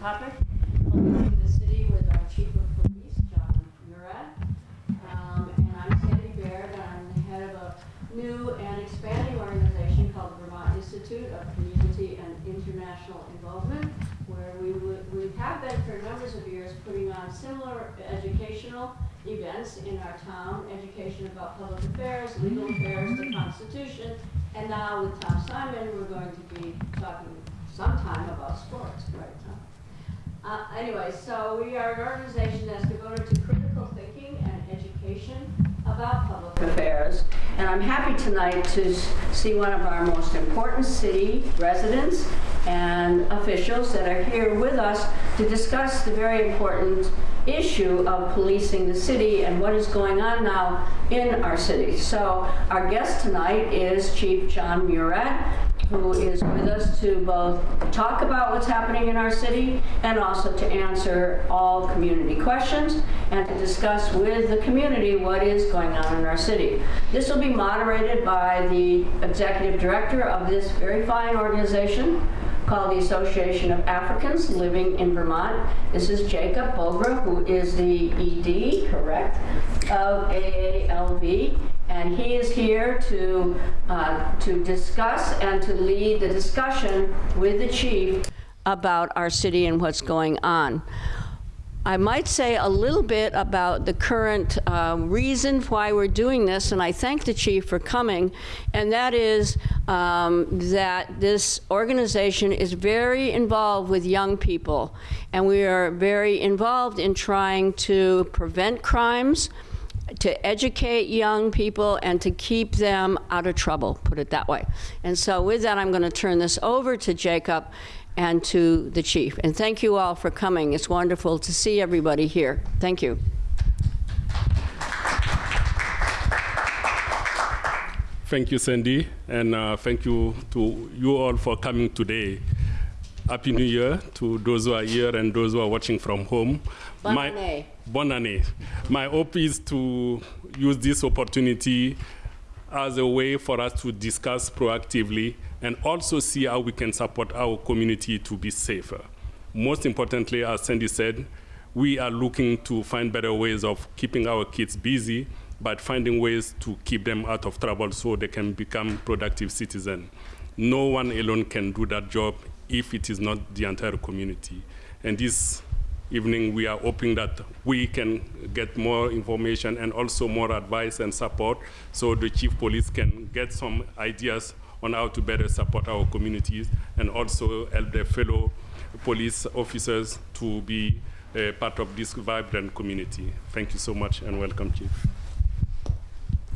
topic, Policing the City with our Chief of Police, Jon Murad. Um, And I'm Sandy Baird, and I'm the head of a new and expanding organization called Vermont Institute of Community and International Involvement, where we would, we have been for numbers of years putting on similar educational events in our town, education about public affairs, legal affairs, the Constitution, and now with Tom Simon, we're going to be talking sometime about sports, right, Tom? Uh, anyway, so we are an organization that's devoted to critical thinking and education about public affairs. And I'm happy tonight to see one of our most important city residents and officials that are here with us to discuss the very important issue of policing the city and what is going on now in our city. So our guest tonight is Chief Jon Murad, who is with us to both talk about what's happening in our city and also to answer all community questions and to discuss with the community what is going on in our city. This will be moderated by the executive director of this very fine organization called the Association of Africans Living in Vermont. This is Jacob Bogre, who is the ED, correct, of AALV. And he is here to, uh, to discuss and to lead the discussion with the chief about our city and what's going on. I might say a little bit about the current uh, reason why we're doing this, and I thank the chief for coming, and that is um, that this organization is very involved with young people, and we are very involved in trying to prevent crimes, to educate young people and to keep them out of trouble, put it that way. And so with that, I'm going to turn this over to Jacob and to the chief. And thank you all for coming. It's wonderful to see everybody here. Thank you. Thank you, Sandy, and uh, thank you to you all for coming today. Happy New Year to those who are here and those who are watching from home. Bonne My- année. Bonne année. My hope is to use this opportunity as a way for us to discuss proactively and also see how we can support our community to be safer. Most importantly, as Sandy said, we are looking to find better ways of keeping our kids busy, but finding ways to keep them out of trouble so they can become productive citizens. No one alone can do that job if it is not the entire community. And this evening, we are hoping that we can get more information and also more advice and support so the chief police can get some ideas on how to better support our communities and also help their fellow police officers to be uh, part of this vibrant community. Thank you so much and welcome, Chief.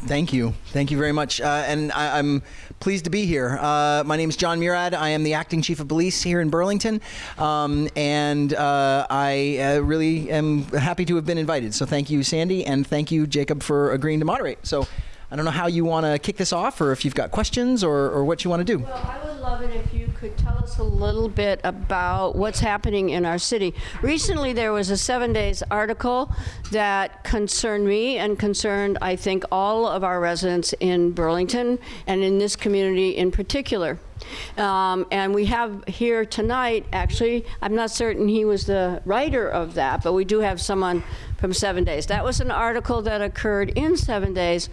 Thank you. Thank you very much. Uh, and I, I'm pleased to be here. Uh, my name is Jon Murad. I am the acting chief of police here in Burlington. Um, and uh, I uh, really am happy to have been invited. So thank you, Sandy, and thank you, Jacob, for agreeing to moderate. So I don't know how you want to kick this off or if you've got questions or, or what you want to do. Well, I would love it if you could tell us a little bit about what's happening in our city. Recently, there was a Seven Days article that concerned me and concerned, I think, all of our residents in Burlington and in this community in particular. Um, and we have here tonight, actually, I'm not certain he was the writer of that, but we do have someone from Seven Days. That was an article that occurred in Seven Days,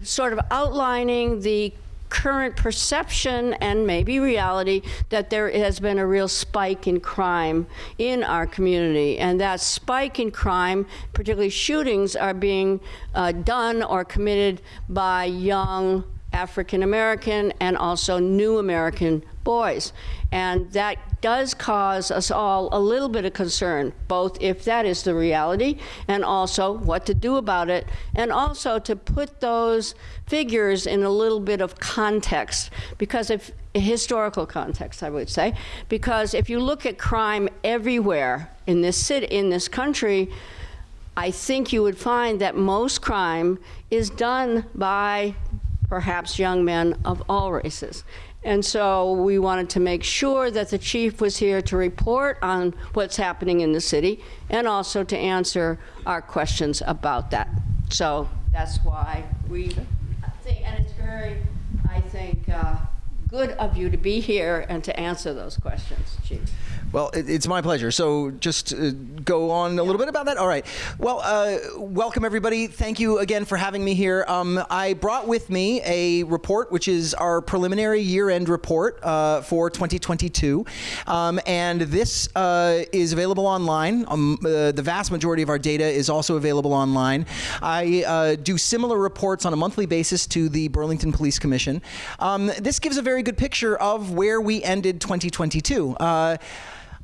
sort of outlining the current perception and maybe reality that there has been a real spike in crime in our community. And that spike in crime, particularly shootings, are being uh, done or committed by young African American and also new American boys. And that does cause us all a little bit of concern, both if that is the reality and also what to do about it, and also to put those figures in a little bit of context, because if historical context, I would say, because if you look at crime everywhere in this city, in this country, I think you would find that most crime is done by perhaps young men of all races. And so we wanted to make sure that the chief was here to report on what's happening in the city and also to answer our questions about that. So that's why we think, and it's very, I think, uh, good of you to be here and to answer those questions, chief. Well, it, it's my pleasure. So just uh, go on a little bit about that. All right. Well, uh, welcome everybody. Thank you again for having me here. Um, I brought with me a report, which is our preliminary year-end report uh, for 2022, um, and this uh, is available online. Um, uh, the vast majority of our data is also available online. I uh, do similar reports on a monthly basis to the Burlington Police Commission. Um, this gives a very good picture of where we ended 2022. Uh,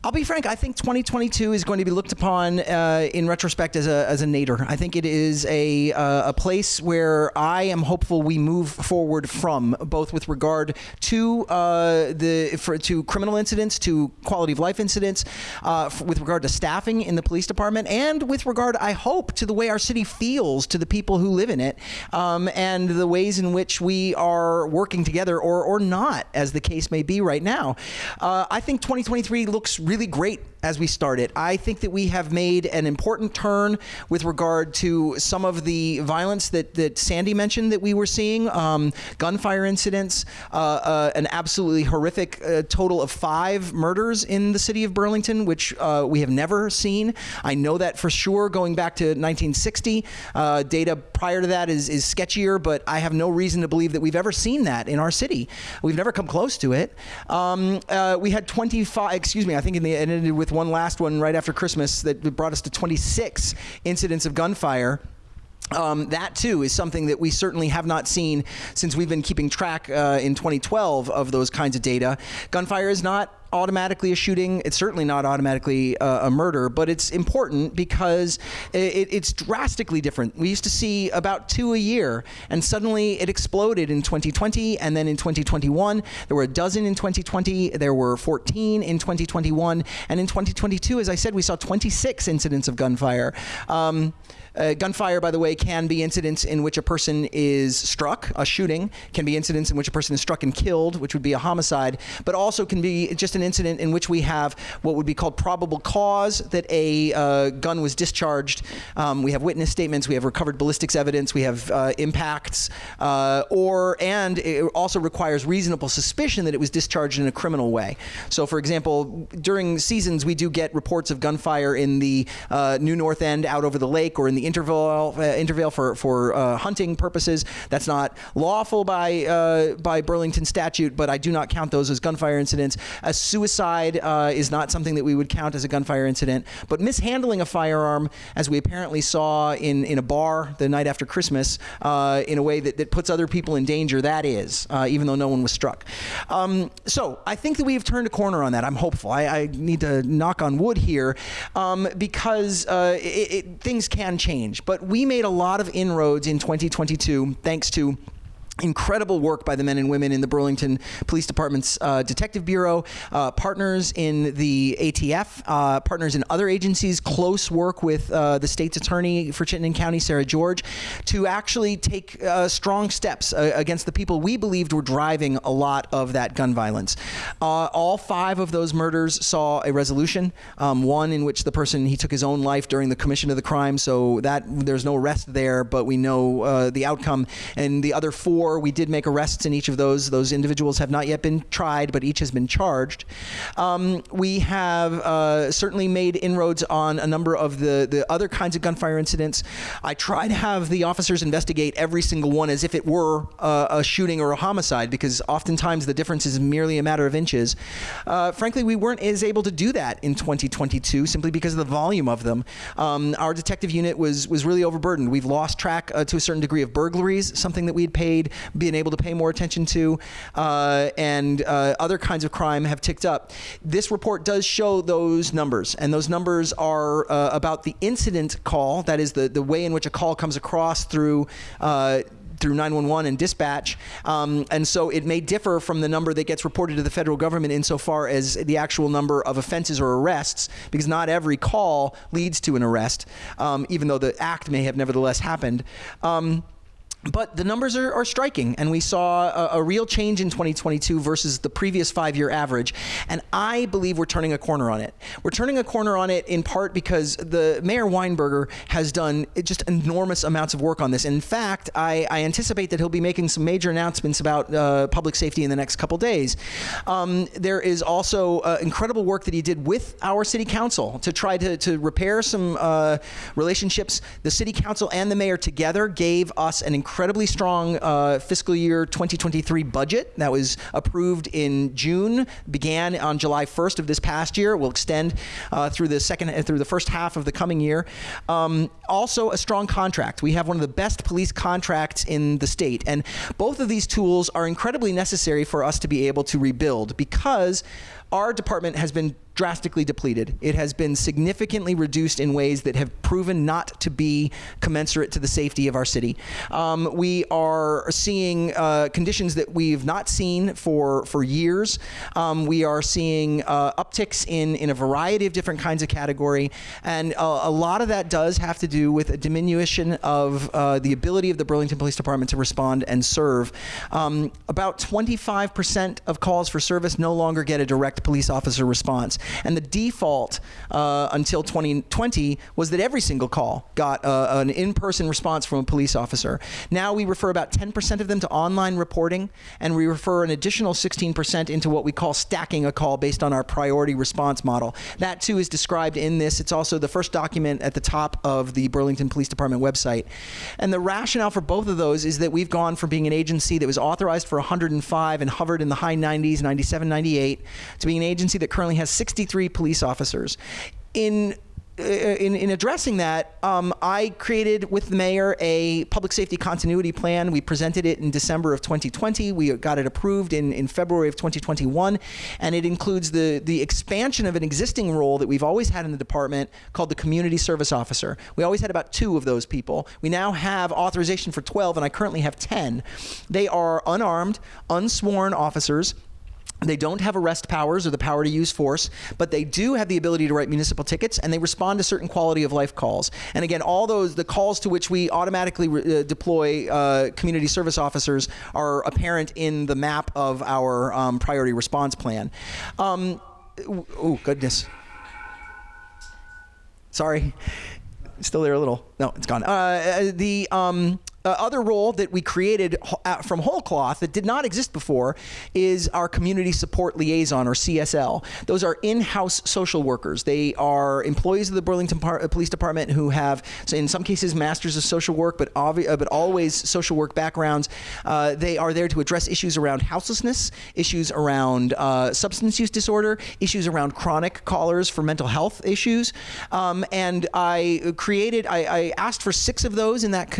I'll be frank. I think 2022 is going to be looked upon uh, in retrospect as a, as a nadir. I think it is a, uh, a place where I am hopeful we move forward from, both with regard to uh, the for, to criminal incidents, to quality of life incidents, uh, f- with regard to staffing in the police department, and with regard, I hope, to the way our city feels to the people who live in it, um, and the ways in which we are working together or or not, as the case may be right now. Uh, I think 2023 looks really great as we start it. I think that we have made an important turn with regard to some of the violence that, that Sandy mentioned that we were seeing um, gunfire incidents, uh, uh, an absolutely horrific uh, total of five murders in the city of Burlington, which uh, we have never seen. I know that for sure going back to 1960. Uh, data prior to that is, is sketchier, but I have no reason to believe that we've ever seen that in our city. We've never come close to it. Um, uh, we had 25, excuse me, I think in the, it ended with one last one right after Christmas that brought us to 26 incidents of gunfire. Um, that too is something that we certainly have not seen since we've been keeping track uh, in 2012 of those kinds of data. Gunfire is not automatically a shooting. It's certainly not automatically uh, a murder, but it's important because it, it's drastically different. We used to see about two a year, and suddenly it exploded in 2020, and then in 2021 there were a dozen in 2020, there were 14 in 2021, and in 2022, as I said, we saw 26 incidents of gunfire. Um, uh, gunfire, by the way, can be incidents in which a person is struck, a shooting, can be incidents in which a person is struck and killed, which would be a homicide, but also can be just an incident in which we have what would be called probable cause that a uh, gun was discharged. Um, we have witness statements, we have recovered ballistics evidence, we have uh, impacts, uh, or and it also requires reasonable suspicion that it was discharged in a criminal way. So, for example, during seasons, we do get reports of gunfire in the uh, New North End out over the lake or in the Intervale uh, for for uh, hunting purposes. That's not lawful by uh, by Burlington statute, but I do not count those as gunfire incidents. A suicide uh, is not something that we would count as a gunfire incident, but mishandling a firearm, as we apparently saw in in a bar the night after Christmas, uh, in a way that, that puts other people in danger, that is, uh, even though no one was struck. Um, so I think that we've turned a corner on that. I'm hopeful. I, I need to knock on wood here um, because it, it, things can change change. But we made a lot of inroads in 2022 thanks to incredible work by the men and women in the Burlington Police Department's uh, Detective Bureau, uh, partners in the ATF, uh, partners in other agencies, close work with uh, the state's attorney for Chittenden County, Sarah George, to actually take uh, strong steps uh, against the people we believed were driving a lot of that gun violence. all five of those murders saw a resolution, um, one in which the person, he took his own life during the commission of the crime, so that there's no arrest there, but we know the outcome, and the other four We did make arrests in each of those. Those individuals have not yet been tried, but each has been charged. Um, we have uh, certainly made inroads on a number of the, the other kinds of gunfire incidents. I try to have the officers investigate every single one as if it were uh, a shooting or a homicide, because oftentimes the difference is merely a matter of inches. Uh, frankly, we weren't as able to do that in 2022 simply because of the volume of them. Um, our detective unit was was really overburdened. We've lost track uh, to a certain degree of burglaries, something that we had paid being able to pay more attention to, uh, and uh, other kinds of crime have ticked up. This report does show those numbers, and those numbers are uh, about the incident call, that is, the, the way in which a call comes across through uh, through 911 and dispatch. Um, and so it may differ from the number that gets reported to the federal government insofar as the actual number of offenses or arrests, because not every call leads to an arrest, um, even though the act may have nevertheless happened. Um, but the numbers are, are striking, and we saw a, a real change in 2022 versus the previous five year average. And I believe we're turning a corner on it. We're turning a corner on it in part because the Mayor Weinberger has done just enormous amounts of work on this. In fact, I, I anticipate that he'll be making some major announcements about uh, public safety in the next couple days. Um, there is also uh, incredible work that he did with our city council to try to, to repair some uh, relationships. The city council and the mayor together gave us an incredibly strong uh, fiscal year 2023 budget that was approved in June, began on July 1st of this past year. Will extend uh, through the second through the first half of the coming year. Um, also, a strong contract. We have one of the best police contracts in the state, and both of these tools are incredibly necessary for us to be able to rebuild because our department has been drastically depleted. It has been significantly reduced in ways that have proven not to be commensurate to the safety of our city. Um, we are seeing uh, conditions that we've not seen for for years. Um, we are seeing uh, upticks in in a variety of different kinds of category, and uh, a lot of that does have to do with a diminution of uh, the ability of the Burlington Police Department to respond and serve. Um, about 25% of calls for service no longer get a direct police officer response. And the default uh, until 2020 was that every single call got uh, an in person response from a police officer. Now we refer about 10% of them to online reporting, and we refer an additional 16% into what we call stacking a call based on our priority response model. That too is described in this. It's also the first document at the top of the Burlington Police Department website. And the rationale for both of those is that we've gone from being an agency that was authorized for 105 and hovered in the high 90s, 97, 98, to being an agency that currently has 63 police officers. In uh, in, in addressing that, um, I created with the mayor a public safety continuity plan. We presented it in December of 2020. We got it approved in, in February of 2021, and it includes the, the expansion of an existing role that we've always had in the department called the community service officer. We always had about two of those people. We now have authorization for 12, and I currently have 10. They are unarmed, unsworn officers they don't have arrest powers or the power to use force, but they do have the ability to write municipal tickets and they respond to certain quality of life calls. And again, all those, the calls to which we automatically uh, deploy uh, community service officers are apparent in the map of our um, priority response plan. Um, oh, goodness. Sorry. Still there a little. No, it's gone. Uh, the. Um, uh, other role that we created uh, from whole cloth that did not exist before is our community support liaison or CSL. Those are in-house social workers. They are employees of the Burlington Par- uh, Police Department who have, so in some cases, masters of social work, but uh, but always social work backgrounds. Uh, they are there to address issues around houselessness, issues around uh, substance use disorder, issues around chronic callers for mental health issues. Um, and I created, I, I, asked for six of those in that.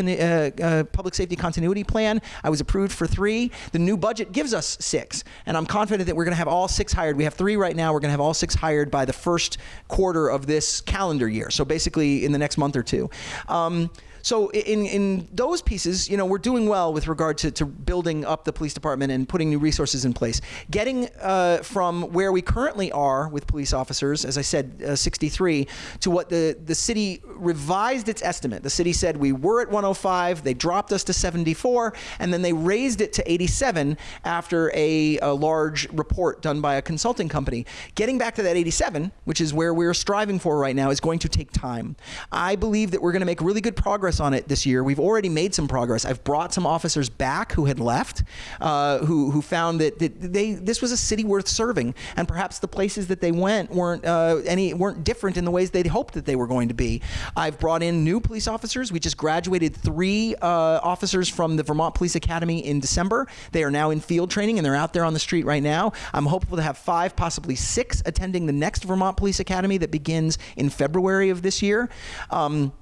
Public safety continuity plan. I was approved for three. The new budget gives us six, and I'm confident that we're going to have all six hired. We have three right now. We're going to have all six hired by the first quarter of this calendar year. So basically, in the next month or two. Um, so in, in those pieces, you know, we're doing well with regard to, to building up the police department and putting new resources in place. Getting uh, from where we currently are with police officers, as I said, uh, 63, to what the, the city revised its estimate. The city said we were at 105, they dropped us to 74, and then they raised it to 87 after a, a large report done by a consulting company. Getting back to that 87, which is where we're striving for right now, is going to take time. I believe that we're going to make really good progress progress on it this year. We've already made some progress. I've brought some officers back who had left, uh, who who found that, that they this was a city worth serving, and perhaps the places that they went weren't uh, any weren't different in the ways they'd hoped that they were going to be. I've brought in new police officers. We just graduated three uh, officers from the Vermont Police Academy in December. They are now in field training and they're out there on the street right now. I'm hopeful to have five, possibly six, attending the next Vermont Police Academy that begins in February of this year. Um,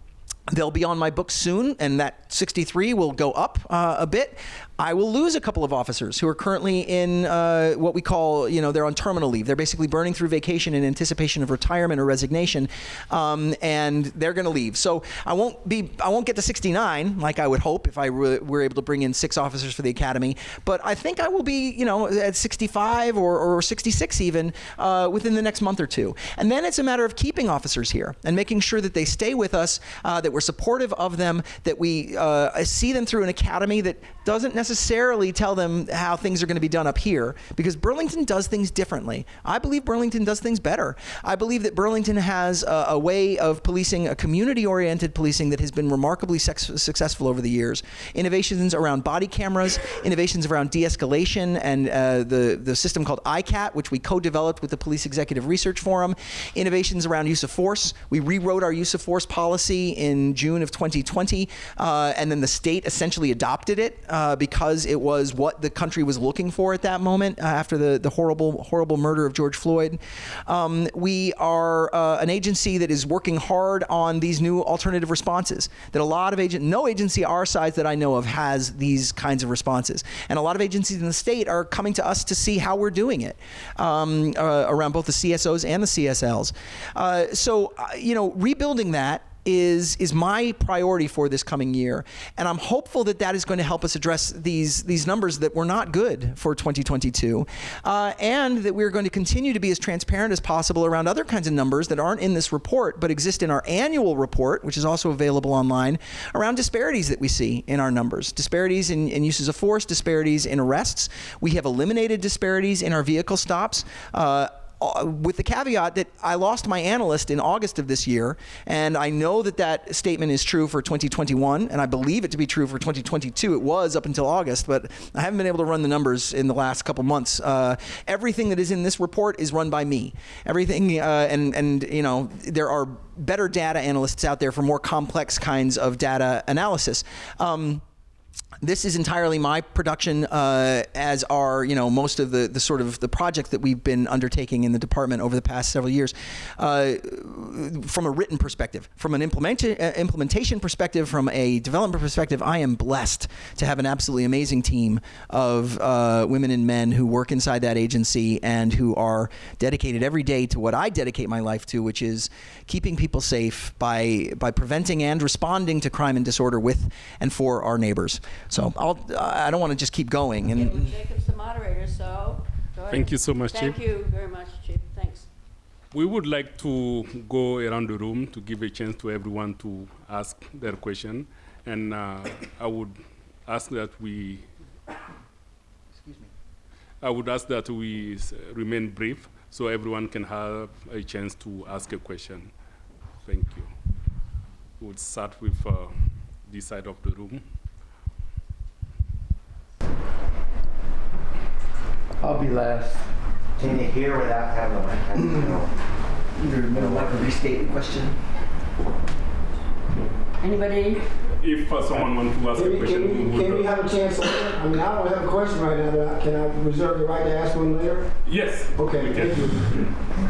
They'll be on my book soon, and that 63 will go up uh, a bit. I will lose a couple of officers who are currently in uh, what we call, you know, they're on terminal leave. They're basically burning through vacation in anticipation of retirement or resignation, um, and they're going to leave. So I won't be, I won't get to 69 like I would hope if I were, were able to bring in six officers for the academy. But I think I will be, you know, at 65 or, or 66 even uh, within the next month or two. And then it's a matter of keeping officers here and making sure that they stay with us, uh, that we're supportive of them, that we uh, see them through an academy that doesn't necessarily tell them how things are going to be done up here because Burlington does things differently. I believe Burlington does things better. I believe that Burlington has a, a way of policing, a community oriented policing that has been remarkably successful over the years. Innovations around body cameras, innovations around de escalation, and uh, the, the system called ICAT, which we co developed with the Police Executive Research Forum, innovations around use of force. We rewrote our use of force policy in June of 2020, uh, and then the state essentially adopted it uh, because it was what the country was looking for at that moment uh, after the, the horrible, horrible murder of George Floyd. Um, we are uh, an agency that is working hard on these new alternative responses. That a lot of agent, no agency our size that I know of has these kinds of responses, and a lot of agencies in the state are coming to us to see how we're doing it um, uh, around both the CSOs and the CSLs. Uh, so, uh, you know, rebuilding that is is my priority for this coming year, and I'm hopeful that that is going to help us address these these numbers that were not good for 2022, uh, and that we're going to continue to be as transparent as possible around other kinds of numbers that aren't in this report but exist in our annual report, which is also available online, around disparities that we see in our numbers, disparities in, in uses of force, disparities in arrests. We have eliminated disparities in our vehicle stops. Uh, uh, with the caveat that I lost my analyst in August of this year, and I know that that statement is true for 2021, and I believe it to be true for 2022. It was up until August, but I haven't been able to run the numbers in the last couple months. Uh, everything that is in this report is run by me. Everything, uh, and and you know, there are better data analysts out there for more complex kinds of data analysis. Um, this is entirely my production, uh, as are you know most of the the sort of the projects that we've been undertaking in the department over the past several years. Uh, from a written perspective, from an implementation uh, implementation perspective, from a development perspective, I am blessed to have an absolutely amazing team of uh, women and men who work inside that agency and who are dedicated every day to what I dedicate my life to, which is keeping people safe by by preventing and responding to crime and disorder with and for our neighbors. So I'll, I don't want to just keep going. Okay, well, Jacob's the moderator, so go ahead. Thank you so much, Thank Chief. you very much, Chief. Thanks. We would like to go around the room to give a chance to everyone to ask their question. And uh, I would ask that we, excuse me, I would ask that we remain brief so everyone can have a chance to ask a question. Thank you. We'll start with uh, this side of the room. I'll be last. Can you hear without having the mic? I don't know. Either like to restate the question. Anybody? If uh, someone wants to ask Can a we, question, can we, we can we have a chance later? I mean, I don't have a question right now, but can I reserve the right to ask one later? Yes. Okay, thank you.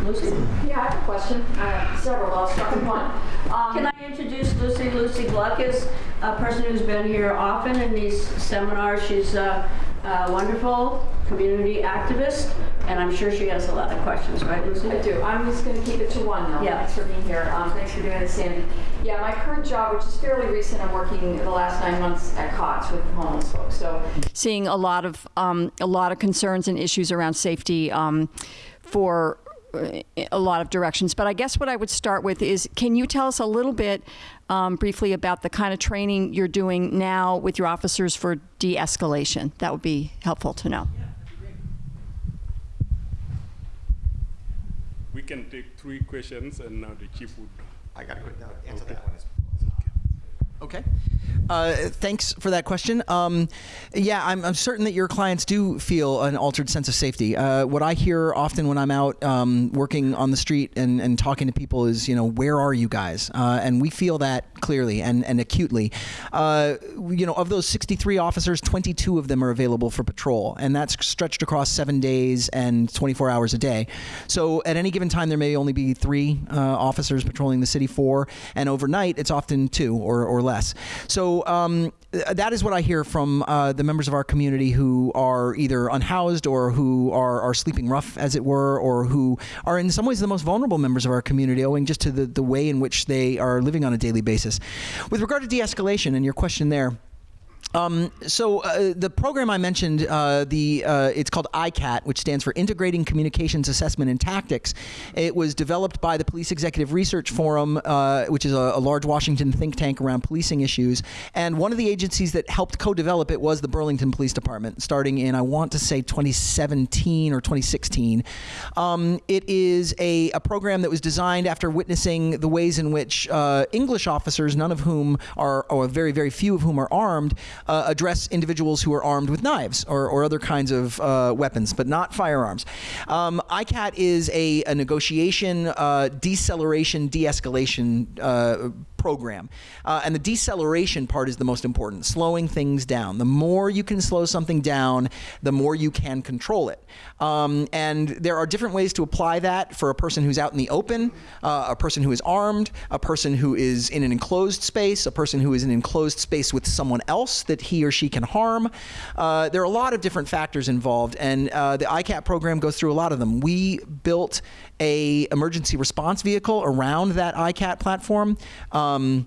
Lucy? Yeah, I have a question. Uh, several, I'll start with one. Um, Can I introduce Lucy? Lucy Gluck is a person who's been here often in these seminars. She's a, a wonderful community activist, and I'm sure she has a lot of questions, right, Lucy? I do. I'm just going to keep it to one, though. Yeah. Thanks for being here. Um, thanks for doing this, Sandy. Yeah, my current job, which is fairly recent, I'm working the last nine months at COTS with homeless folks. So seeing a lot of um, a lot of concerns and issues around safety um, for a lot of directions. But I guess what I would start with is, can you tell us a little bit um, briefly about the kind of training you're doing now with your officers for de-escalation? That would be helpful to know. We can take three questions and now the chief would. I got to quick answer that one. Okay. Uh, thanks for that question. Um, yeah, I'm, I'm certain that your clients do feel an altered sense of safety. Uh, what I hear often when I'm out um, working on the street and, and talking to people is, you know, where are you guys? Uh, and we feel that clearly and, and acutely. Uh, you know, of those 63 officers, 22 of them are available for patrol, and that's stretched across seven days and 24 hours a day. So at any given time, there may only be three uh, officers patrolling the city, four, and overnight, it's often two or, or less. So so um, that is what I hear from uh, the members of our community who are either unhoused or who are, are sleeping rough, as it were, or who are in some ways the most vulnerable members of our community, owing just to the, the way in which they are living on a daily basis. With regard to de escalation and your question there, um, so uh, the program I mentioned, uh, the uh, it's called ICAT, which stands for Integrating Communications Assessment and Tactics. It was developed by the Police Executive Research Forum, uh, which is a, a large Washington think tank around policing issues. And one of the agencies that helped co-develop it was the Burlington Police Department, starting in I want to say 2017 or 2016. Um, it is a, a program that was designed after witnessing the ways in which uh, English officers, none of whom are, or very very few of whom are armed uh, address individuals who are armed with knives or, or other kinds of uh, weapons, but not firearms. Um, ICAT is a, a negotiation, uh, deceleration, de escalation uh, program. Uh, and the deceleration part is the most important, slowing things down. The more you can slow something down, the more you can control it. Um, and there are different ways to apply that for a person who's out in the open, uh, a person who is armed, a person who is in an enclosed space, a person who is in an enclosed space with someone else that he or she can harm. Uh, there are a lot of different factors involved, and uh, the ICAT program goes through a lot of them. We built a emergency response vehicle around that ICAT platform. Um,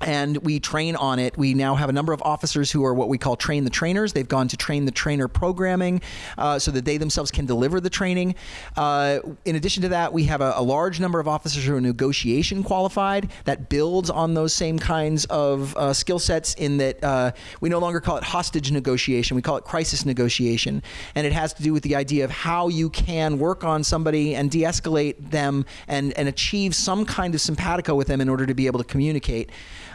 and we train on it. We now have a number of officers who are what we call train the trainers. They've gone to train the trainer programming uh, so that they themselves can deliver the training. Uh, in addition to that, we have a, a, large number of officers who are negotiation qualified that builds on those same kinds of uh, skill sets in that uh, we no longer call it hostage negotiation, we call it crisis negotiation. And it has to do with the idea of how you can work on somebody and de escalate them and, and achieve some kind of simpatico with them in order to be able to communicate.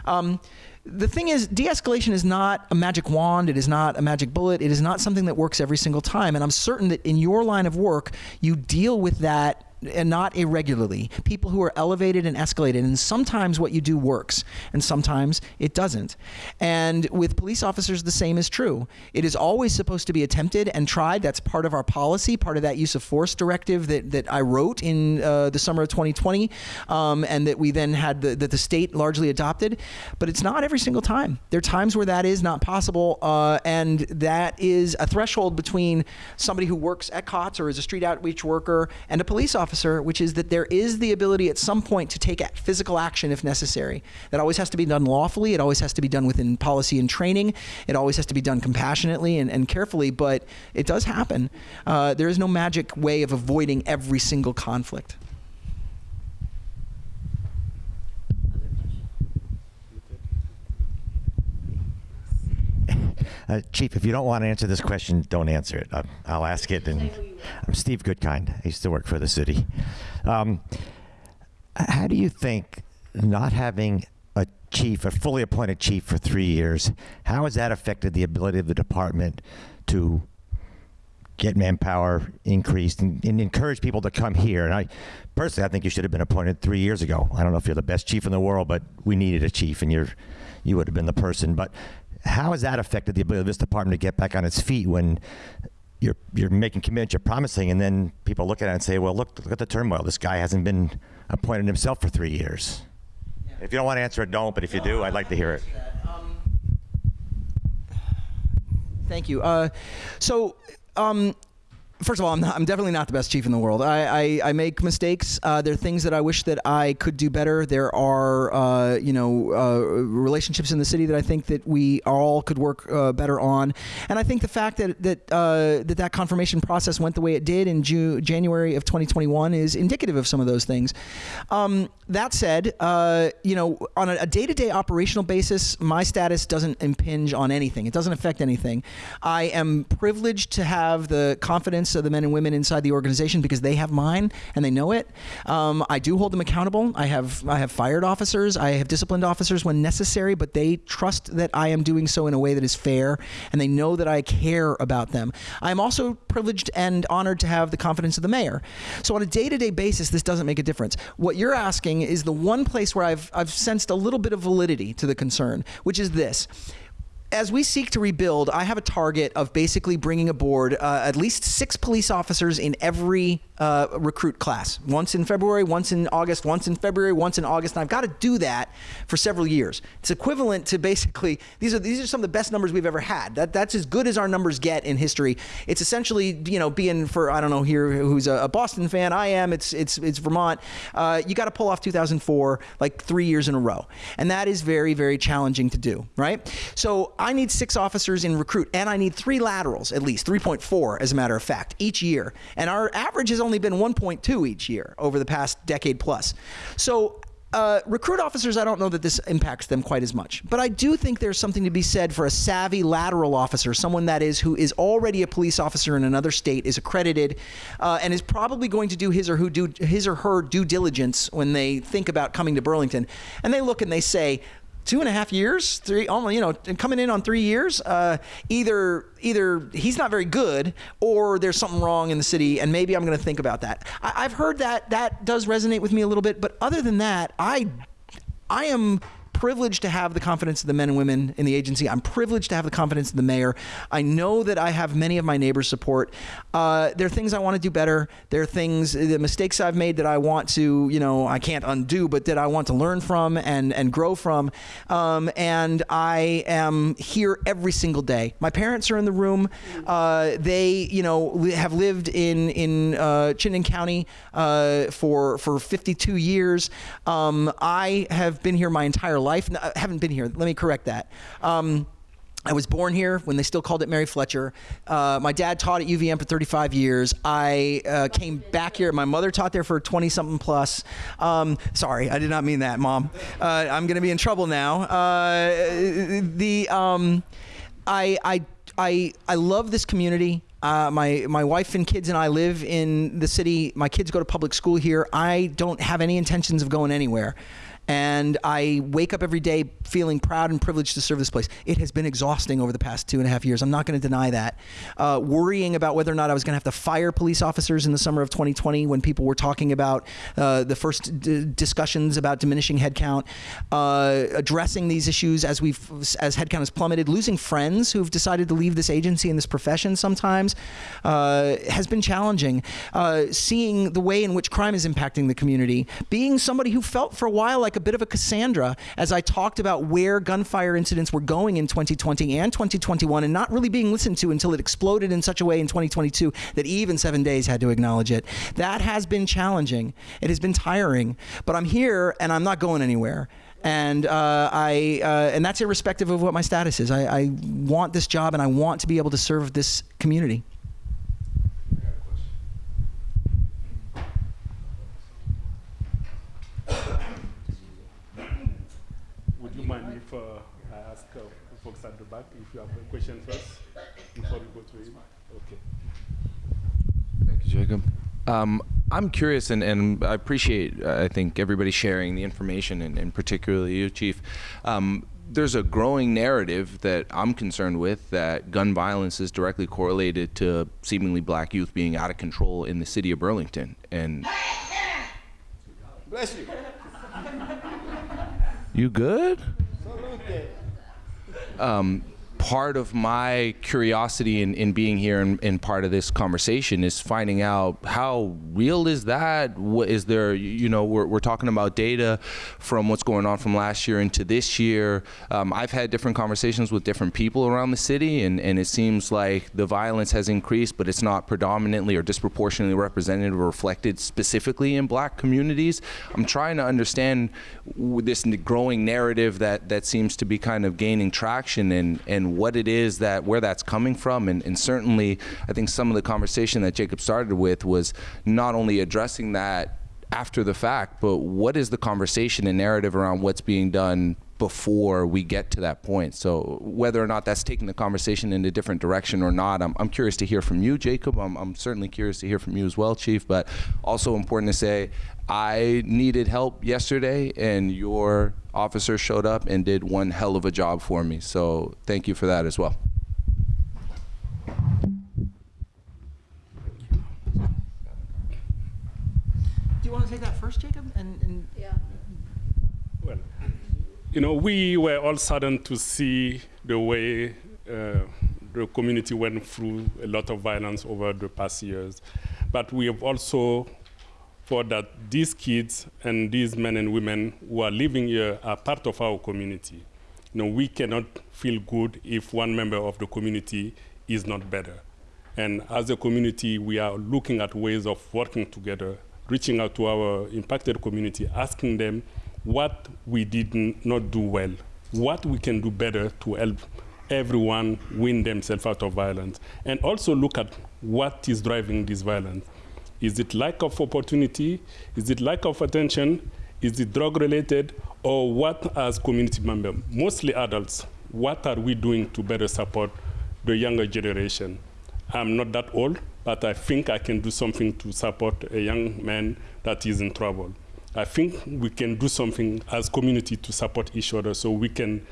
Um, the thing is, de escalation is not a magic wand. It is not a magic bullet. It is not something that works every single time. And I'm certain that in your line of work, you deal with that and not irregularly. People who are elevated and escalated, and sometimes what you do works, and sometimes it doesn't. And with police officers, the same is true. It is always supposed to be attempted and tried. That's part of our policy, part of that use of force directive that, that I wrote in uh, the summer of 2020, um, and that we then had the, that the state largely adopted. But it's not every single time. There are times where that is not possible, uh, and that is a threshold between somebody who works at COTS or is a street outreach worker and a police officer officer, which is that there is the ability at some point to take physical action if necessary. That always has to be done lawfully. It always has to be done within policy and training. It always has to be done compassionately and, and carefully, but it does happen. Uh, there is no magic way of avoiding every single conflict. Uh, Chief, if you don't want to answer this question, don't answer it. I'll, I'll ask it. And I'm Steve Goodkind. I used to work for the city. Um, how do you think not having a chief, a fully appointed chief for three years, how has that affected the ability of the department to get manpower increased and, and, encourage people to come here. And I personally, I think you should have been appointed three years ago. I don't know if you're the best chief in the world, but we needed a chief, and you're you would have been the person. But how has that affected the ability of this department to get back on its feet when you're you're making commitments, you're promising, and then people look at it and say, "Well, look, look at the turmoil. This guy hasn't been appointed himself for three years." Yeah. If you don't want to answer it, don't. But if you do, I'd like to hear it. Um, thank you. Uh, so. Um, First of all, I'm, not, I'm, definitely not the best chief in the world. I, I, I make mistakes. Uh, there are things that I wish that I could do better. There are, uh, you know, uh, relationships in the city that I think that we all could work uh, better on. And I think the fact that that uh, that, that confirmation process went the way it did in June, January of 2021 is indicative of some of those things. Um, that said, uh, you know, on a day-to-day operational basis, my status doesn't impinge on anything. It doesn't affect anything. I am privileged to have the confidence of the men and women inside the organization because they have mine and they know it. Um, I do hold them accountable. I have I have fired officers. I have disciplined officers when necessary, but they trust that I am doing so in a way that is fair and they know that I care about them. I am also privileged and honored to have the confidence of the mayor. So on a day-to-day basis, this doesn't make a difference. What you're asking is the one place where I've I've sensed a little bit of validity to the concern, which is this as we seek to rebuild, I have a target of basically bringing aboard uh, at least six police officers in every uh, recruit class. Once in February, once in August, once in February, once in August, and I've got to do that for several years. It's equivalent to basically these are these are some of the best numbers we've ever had. That that's as good as our numbers get in history. It's essentially you know being for I don't know here who's a, a Boston fan. I am. It's it's it's Vermont. Uh, you got to pull off 2004 like three years in a row, and that is very very challenging to do. Right. So need six officers in recruit, and I need three laterals at least 3.4 as a matter of fact each year, and our average has only been 1.2 each year over the past decade plus. So uh, recruit officers, I don't know that this impacts them quite as much, but I do think there's something to be said for a savvy lateral officer, someone that is who is already a police officer in another state, is accredited, uh, and is probably going to do his or who do his or her due diligence when they think about coming to Burlington, and they look and they say. Two and a half years, three, almost, you know, coming in on three years. Uh, either, either he's not very good, or there's something wrong in the city, and maybe I'm going to think about that. I, I've heard that that does resonate with me a little bit, but other than that, I I am privileged to have the confidence of the men and women in the agency. I'm privileged to have the confidence of the mayor. I know that I have many of my neighbors' support. Uh, there are things I want to do better. There are things, the mistakes I've made that I want to, you know, I can't undo, but that I want to learn from and, and grow from. Um, and I am here every single day. My parents are in the room. Uh, they, you know, have lived in in uh, Chittenden County uh, for for 52 years. Um, I have been here my entire life. No, I haven't been here. Let me correct that. Um, I was born here when they still called it Mary Fletcher. Uh, my dad taught at UVM for 35 years. I uh, came back here. My mother taught there for 20 something plus. Um, sorry, I did not mean that, Mom. Uh, I'm going to be in trouble now. Uh, the um, I I I I love this community. Uh, my my wife and kids and I live in the city. My kids go to public school here. I don't have any intentions of going anywhere. And I wake up every day feeling proud and privileged to serve this place. It has been exhausting over the past two and a half years. I'm not going to deny that. Uh, worrying about whether or not I was going to have to fire police officers in the summer of 2020 when people were talking about uh, the first d- discussions about diminishing headcount, uh, addressing these issues as we've as headcount has plummeted, losing friends who've decided to leave this agency and this profession sometimes uh, has been challenging. Uh, seeing the way in which crime is impacting the community, being somebody who felt for a while like a bit of a Cassandra as I talked about where gunfire incidents were going in 2020 and 2021 and not really being listened to until it exploded in such a way in 2022 that even seven days had to acknowledge it. That has been challenging. It has been tiring, but I'm here and I'm not going anywhere. And uh, I, uh, and that's irrespective of what my status is. I, I want this job, and I want to be able to serve this community. Would you mind if uh, I ask uh, folks at the back if you have a question first before we go to him? Okay. Thank you, Jacob. Um, I'm curious, and, and I appreciate, uh, I think, everybody sharing the information, and, and particularly you, Chief. Um, there's a growing narrative that I'm concerned with that gun violence is directly correlated to seemingly black youth being out of control in the city of Burlington. And Bless you. you good? um, part of my curiosity in, in being here and, and part of this conversation is finding out how real is that? What is there, you know, we're, we're talking about data from what's going on from last year into this year. Um, I've had different conversations with different people around the city, and, and it seems like the violence has increased, but it's not predominantly or disproportionately represented or reflected specifically in black communities. I'm trying to understand this growing narrative that, that seems to be kind of gaining traction and, and what it is that where that's coming from and, and certainly I think some of the conversation that Jacob started with was not only addressing that after the fact but what is the conversation and narrative around what's being done before we get to that point? So whether or not that's taking the conversation in a different direction or not I'm, I'm curious to hear from you Jacob. I'm, I'm certainly curious to hear from you as well Chief but also important to say I needed help yesterday, and your officer showed up and did one hell of a job for me. So thank you for that as well. Do you want to take that first, Jacob? And, and Yeah. Well, you know, we were all saddened to see the way uh, the community went through a lot of violence over the past years. But we have also thought that these kids and these men and women who are living here are part of our community. You know, we cannot feel good if one member of the community is not better. And as a community, we are looking at ways of working together, reaching out to our impacted community, asking them what we did not do well, what we can do better to help everyone win themselves out of violence, and also look at what is driving this violence. Is it lack of opportunity? Is it lack of attention? Is it drug related? Or what as community members, mostly adults, what are we doing to better support the younger generation? I'm not that old, but I think I can do something to support a young man that is in trouble. I think we can do something as community to support each other so we can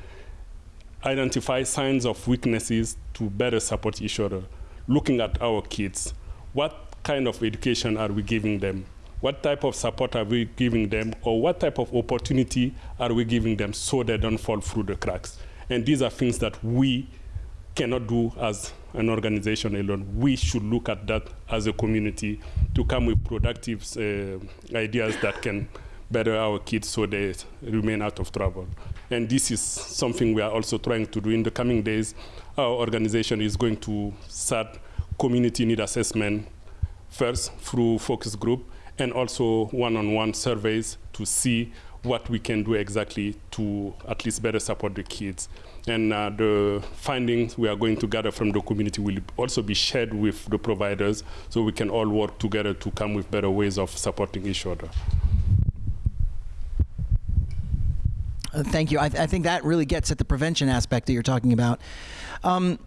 identify signs of weaknesses to better support each other. Looking at our kids, what kind of education are we giving them? What type of support are we giving them? Or what type of opportunity are we giving them so they don't fall through the cracks? And these are things that we cannot do as an organization alone. We should look at that as a community to come with productive uh, ideas that can better our kids so they remain out of trouble. And this is something we are also trying to do in the coming days. Our organization is going to start community need assessment first through focus group and also one-on-one -on -one surveys to see what we can do exactly to at least better support the kids. And uh, the findings we are going to gather from the community will also be shared with the providers so we can all work together to come with better ways of supporting each other. Uh, thank you. I, th I, think that really gets at the prevention aspect that you're talking about. Um,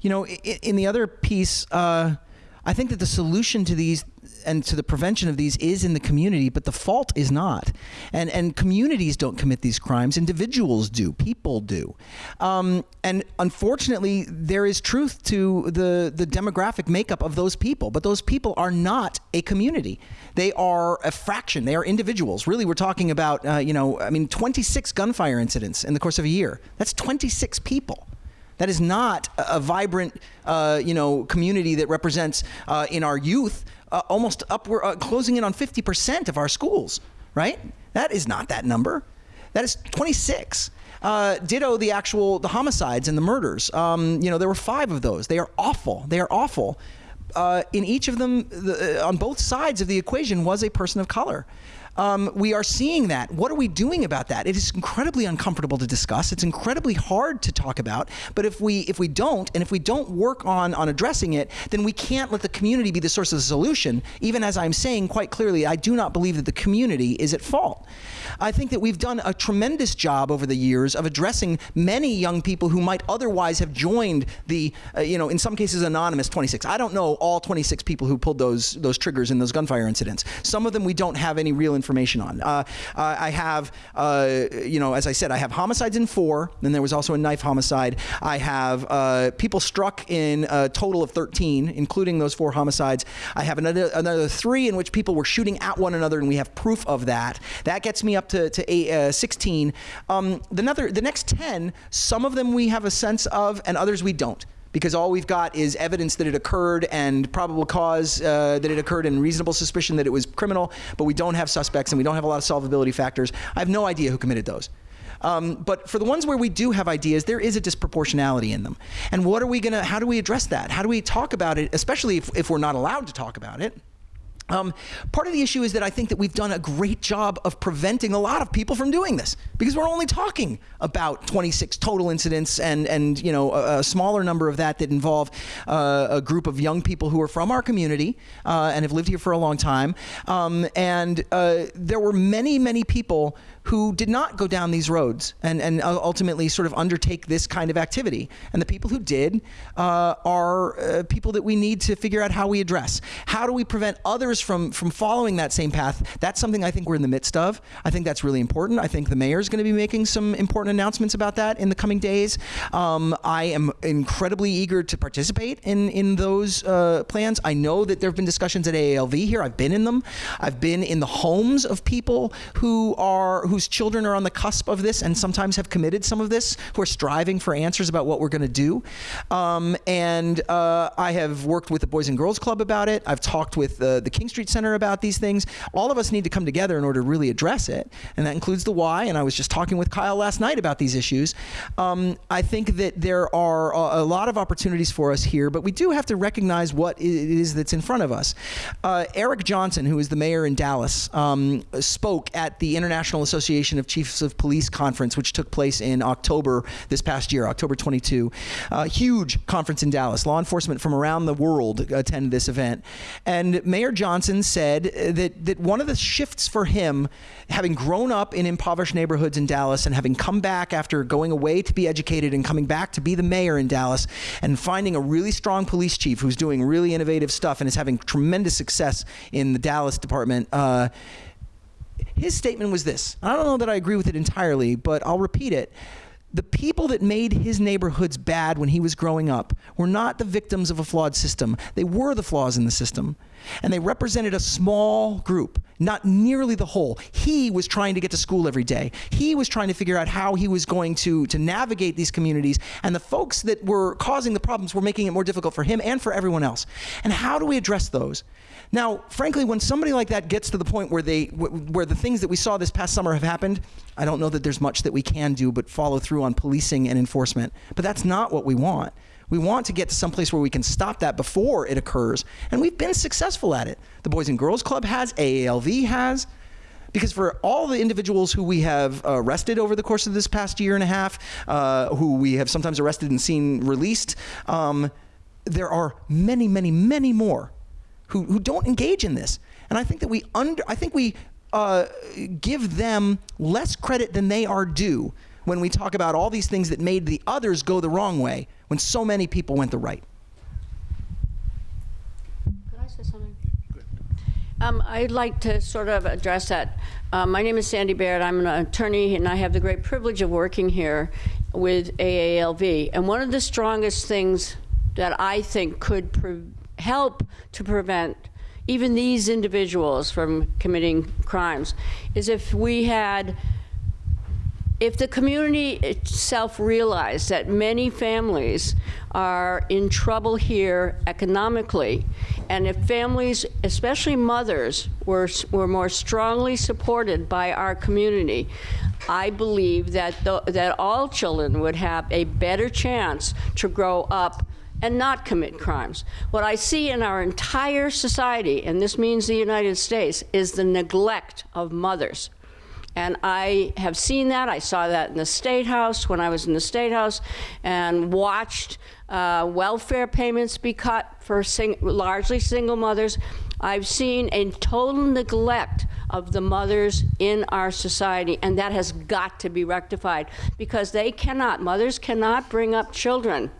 you know, in, in, the other piece, uh, I think that the solution to these and to the prevention of these is in the community, but the fault is not. And and communities don't commit these crimes; individuals do, people do. Um, and unfortunately, there is truth to the the demographic makeup of those people, but those people are not a community. They are a fraction. They are individuals. Really, we're talking about uh, you know, I mean, 26 gunfire incidents in the course of a year. That's 26 people. That is not a, a vibrant, uh, you know, community that represents uh, in our youth uh, almost upward, uh, closing in on 50% of our schools, right? That is not that number. That is 26. Uh, ditto the actual the homicides and the murders. Um, you know, there were five of those. They are awful. They are awful. Uh, in each of them, the, uh, on both sides of the equation, was a person of color. Um, we are seeing that. What are we doing about that? It is incredibly uncomfortable to discuss. It's incredibly hard to talk about. But if we if we don't, and if we don't work on on addressing it, then we can't let the community be the source of the solution. Even as I'm saying quite clearly, I do not believe that the community is at fault. I think that we've done a tremendous job over the years of addressing many young people who might otherwise have joined the, uh, you know, in some cases anonymous 26. I don't know all 26 people who pulled those those triggers in those gunfire incidents. Some of them we don't have any real information on. Uh, I have, uh, you know, as I said, I have homicides in four. Then there was also a knife homicide. I have uh, people struck in a total of 13, including those four homicides. I have another another three in which people were shooting at one another, and we have proof of that. That gets me up to, to eight, uh, 16. Um, the, other, the next 10, some of them we have a sense of, and others we don't because all we've got is evidence that it occurred and probable cause uh, that it occurred and reasonable suspicion that it was criminal, but we don't have suspects and we don't have a lot of solvability factors. I have no idea who committed those. Um, but for the ones where we do have ideas, there is a disproportionality in them. And what are we to, how do we address that? How do we talk about it, especially if, if we're not allowed to talk about it? Um, part of the issue is that I think that we've done a great job of preventing a lot of people from doing this because we're only talking about 26 total incidents and, and you know, a, a smaller number of that that involve uh, a group of young people who are from our community uh, and have lived here for a long time. Um, and uh, there were many, many people who did not go down these roads and, and ultimately sort of undertake this kind of activity. And the people who did uh, are uh, people that we need to figure out how we address. How do we prevent others from, from following that same path? That's something I think we're in the midst of. I think that's really important. I think the mayor is going to be making some important announcements about that in the coming days. Um, I am incredibly eager to participate in, in those uh, plans. I know that there have been discussions at AALV here. I've been in them. I've been in the homes of people who are whose children are on the cusp of this and sometimes have committed some of this, who are striving for answers about what we're going to do. Um, and uh, I have worked with the Boys and Girls Club about it. I've talked with the King Street Center about these things. All of us need to come together in order to really address it, and that includes the why. And I was just talking with Kyle last night about these issues. Um, I think that there are a, a lot of opportunities for us here, but we do have to recognize what it is that's in front of us. Uh, Eric Johnson, who is the mayor in Dallas, um, spoke at the International Association of Chiefs of Police conference, which took place in October this past year, October 22. Uh, huge conference in Dallas. Law enforcement from around the world attended this event, and Mayor Johnson said that that one of the shifts for him, having grown up in impoverished neighborhoods in Dallas and having come back after going away to be educated and coming back to be the mayor in Dallas, and finding a really strong police chief who's doing really innovative stuff and is having tremendous success in the Dallas department. Uh, his statement was this. I don't know that I agree with it entirely, but I'll repeat it. The people that made his neighborhoods bad when he was growing up were not the victims of a flawed system. They were the flaws in the system. And they represented a small group, not nearly the whole. He was trying to get to school every day. He was trying to figure out how he was going to, to navigate these communities. And the folks that were causing the problems were making it more difficult for him and for everyone else. And how do we address those? Now, frankly, when somebody like that gets to the point where they where the things that we saw this past summer have happened, I don't know that there's much that we can do but follow through on policing and enforcement. But that's not what we want. We want to get to some place where we can stop that before it occurs, and we've been successful at it. The Boys and Girls Club has, AALV has. Because for all the individuals who we have arrested over the course of this past year and a half, uh, who we have sometimes arrested and seen released, um, there are many, many, many more who, who don't engage in this. And I think that we under, I think we uh, give them less credit than they are due when we talk about all these things that made the others go the wrong way when so many people went the right. Could I say something? Um, I'd like to sort of address that. Uh, my name is Sandy Baird. I'm an attorney, and I have the great privilege of working here with AALV. And one of the strongest things that I think could help to prevent even these individuals from committing crimes is if we had if the community itself realized that many families are in trouble here economically, and if families, especially mothers, were, were more strongly supported by our community, I believe that, the, that all children would have a better chance to grow up and not commit crimes. What I see in our entire society, and this means the United States, is the neglect of mothers. And I have seen that. I saw that in the State House when I was in the State House and watched uh, welfare payments be cut for sing largely single mothers. I've seen a total neglect of the mothers in our society, and that has got to be rectified because they cannot, mothers cannot bring up children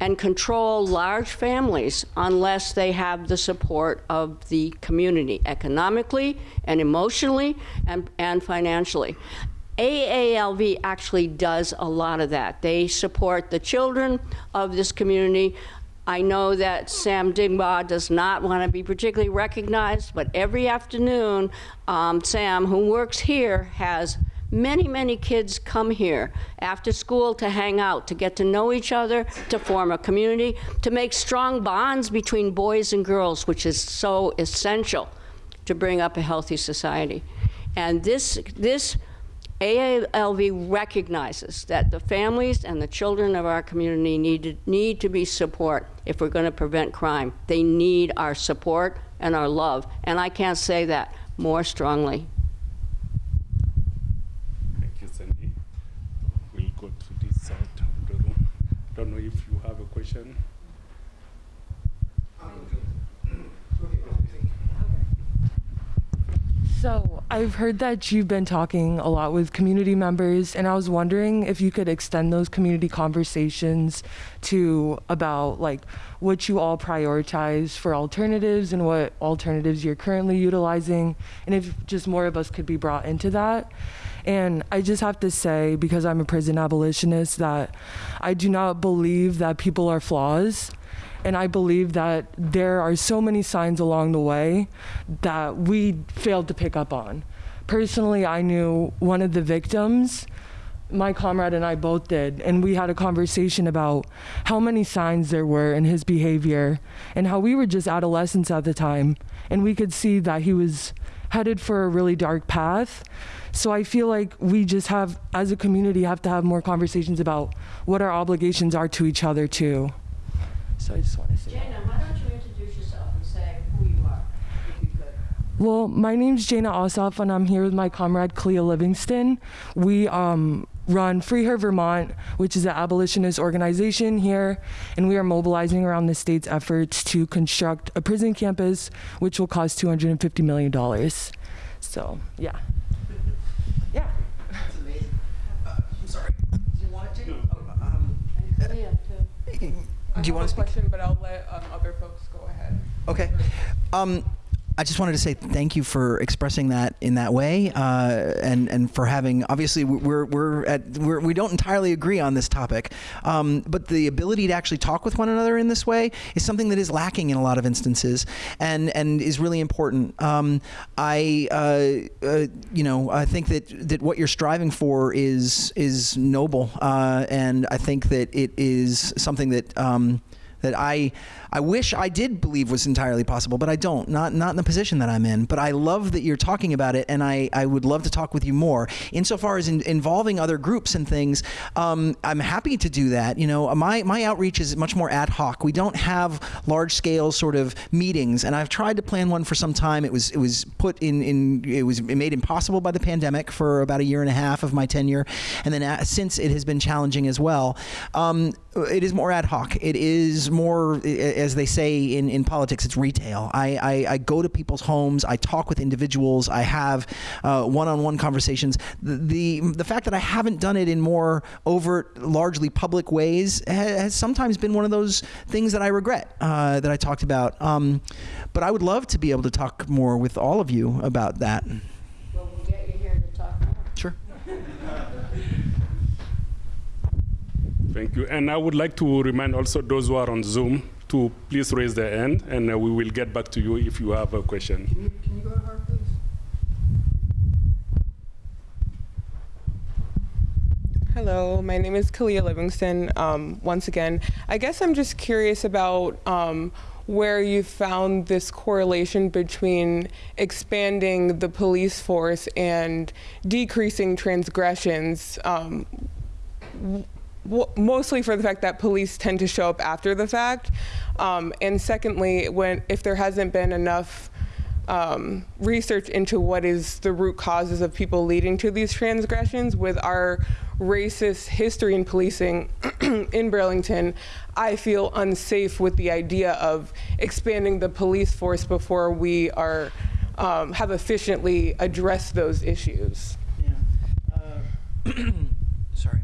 and control large families unless they have the support of the community economically and emotionally and, and financially. AALV actually does a lot of that. They support the children of this community. I know that Sam Dingbaugh does not want to be particularly recognized, but every afternoon, um, Sam, who works here, has Many, many kids come here after school to hang out, to get to know each other, to form a community, to make strong bonds between boys and girls, which is so essential to bring up a healthy society. And this, this AALV recognizes that the families and the children of our community need to, need to be support if we're going to prevent crime. They need our support and our love. And I can't say that more strongly. Thank you, Sandy. We'll go to this side of the room. Don't know if you have a question. So, I've heard that you've been talking a lot with community members, and I was wondering if you could extend those community conversations to about like what you all prioritize for alternatives and what alternatives you're currently utilizing, and if just more of us could be brought into that. And I just have to say, because I'm a prison abolitionist, that I do not believe that people are flaws. And I believe that there are so many signs along the way that we failed to pick up on. personally, I knew one of the victims. My comrade and I both did, and we had a conversation about how many signs there were in his behavior and how we were just adolescents at the time, and we could see that he was headed for a really dark path. So I feel like we just have, as a community, have to have more conversations about what our obligations are to each other too. So I just want to say. that. Jana, why don't you introduce yourself and say who you are, if you could? Well, my name's Jana Ossoff, and I'm here with my comrade Clea Livingston. We um, run Free Her Vermont, which is an abolitionist organization here, and we are mobilizing around the state's efforts to construct a prison campus, which will cost $250 million. So, yeah. Yeah. That's amazing. Uh, I'm sorry. Do you want it to? Oh, um, And Clea, too. Do you want to speak? question, but I'll let um, other folks go ahead. Okay. Um, I just wanted to say thank you for expressing that in that way, uh, and and for having. Obviously, we're we're at we're, we don't entirely agree on this topic, um, but the ability to actually talk with one another in this way is something that is lacking in a lot of instances, and and is really important. Um, I uh, uh, you know I think that that what you're striving for is is noble, uh, and I think that it is something that. Um, that I I wish I did believe was entirely possible, but I don't. Not not in the position that I'm in. But I love that you're talking about it, and I, I would love to talk with you more. Insofar as in, involving other groups and things, um, I'm happy to do that. You know, my my outreach is much more ad hoc. We don't have large scale sort of meetings, and I've tried to plan one for some time. It was it was put in in it was made impossible by the pandemic for about a year and a half of my tenure, and then uh, since it has been challenging as well. Um, it is more ad hoc. It is more, as they say in, in politics, it's retail. I, I, I go to people's homes. I talk with individuals. I have uh, one-on-one conversations. The, the the fact that I haven't done it in more overt, largely public ways ha- has sometimes been one of those things that I regret uh, that I talked about. Um, but I would love to be able to talk more with all of you about that. Well, we'll get you here to talk more. Sure. Thank you. And I would like to remind also those who are on Zoom to please raise their hand, and uh, we will get back to you if you have a question. Can you, can you go to please? Hello, my name is Kalia Livingston. Um, once again, I guess I'm just curious about um, where you found this correlation between expanding the police force and decreasing transgressions. Um, w- mostly for the fact that police tend to show up after the fact, um, and secondly, when if there hasn't been enough um, research into what is the root causes of people leading to these transgressions with our racist history in policing in Burlington, I feel unsafe with the idea of expanding the police force before we are um, have efficiently addressed those issues. Yeah. Uh, sorry.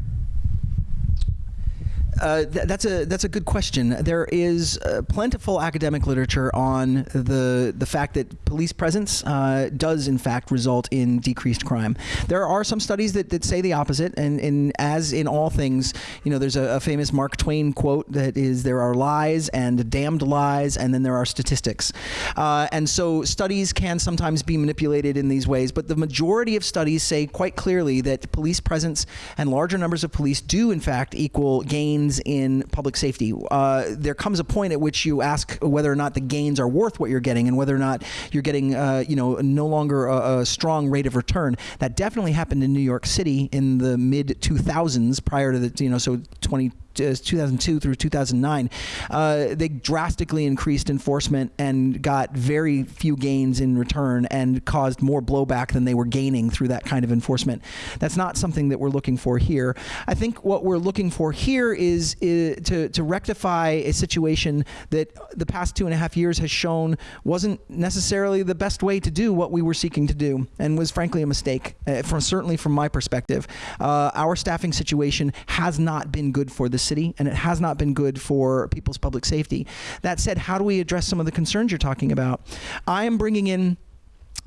Uh, th- that's a that's a good question. There is uh, plentiful academic literature on the the fact that police presence uh, does in fact result in decreased crime. There are some studies that, that say the opposite, and, and as in all things, you know, there's a, a famous Mark Twain quote that is there are lies and damned lies, and then there are statistics, uh, and so studies can sometimes be manipulated in these ways. But the majority of studies say quite clearly that police presence and larger numbers of police do in fact equal gains in public safety. Uh, there comes a point at which you ask whether or not the gains are worth what you're getting, and whether or not you're getting, uh, you know, no longer a, a strong rate of return. That definitely happened in New York City in the mid 2000s, prior to the, you know, so 20. Uh, 2002 through 2009, uh, they drastically increased enforcement and got very few gains in return and caused more blowback than they were gaining through that kind of enforcement. That's not something that we're looking for here. I think what we're looking for here is, is to, to rectify a situation that the past two and a half years has shown wasn't necessarily the best way to do what we were seeking to do and was frankly a mistake, uh, from certainly from my perspective. Uh, our staffing situation has not been good for city and it has not been good for people's public safety. That said, how do we address some of the concerns you're talking about? I am bringing in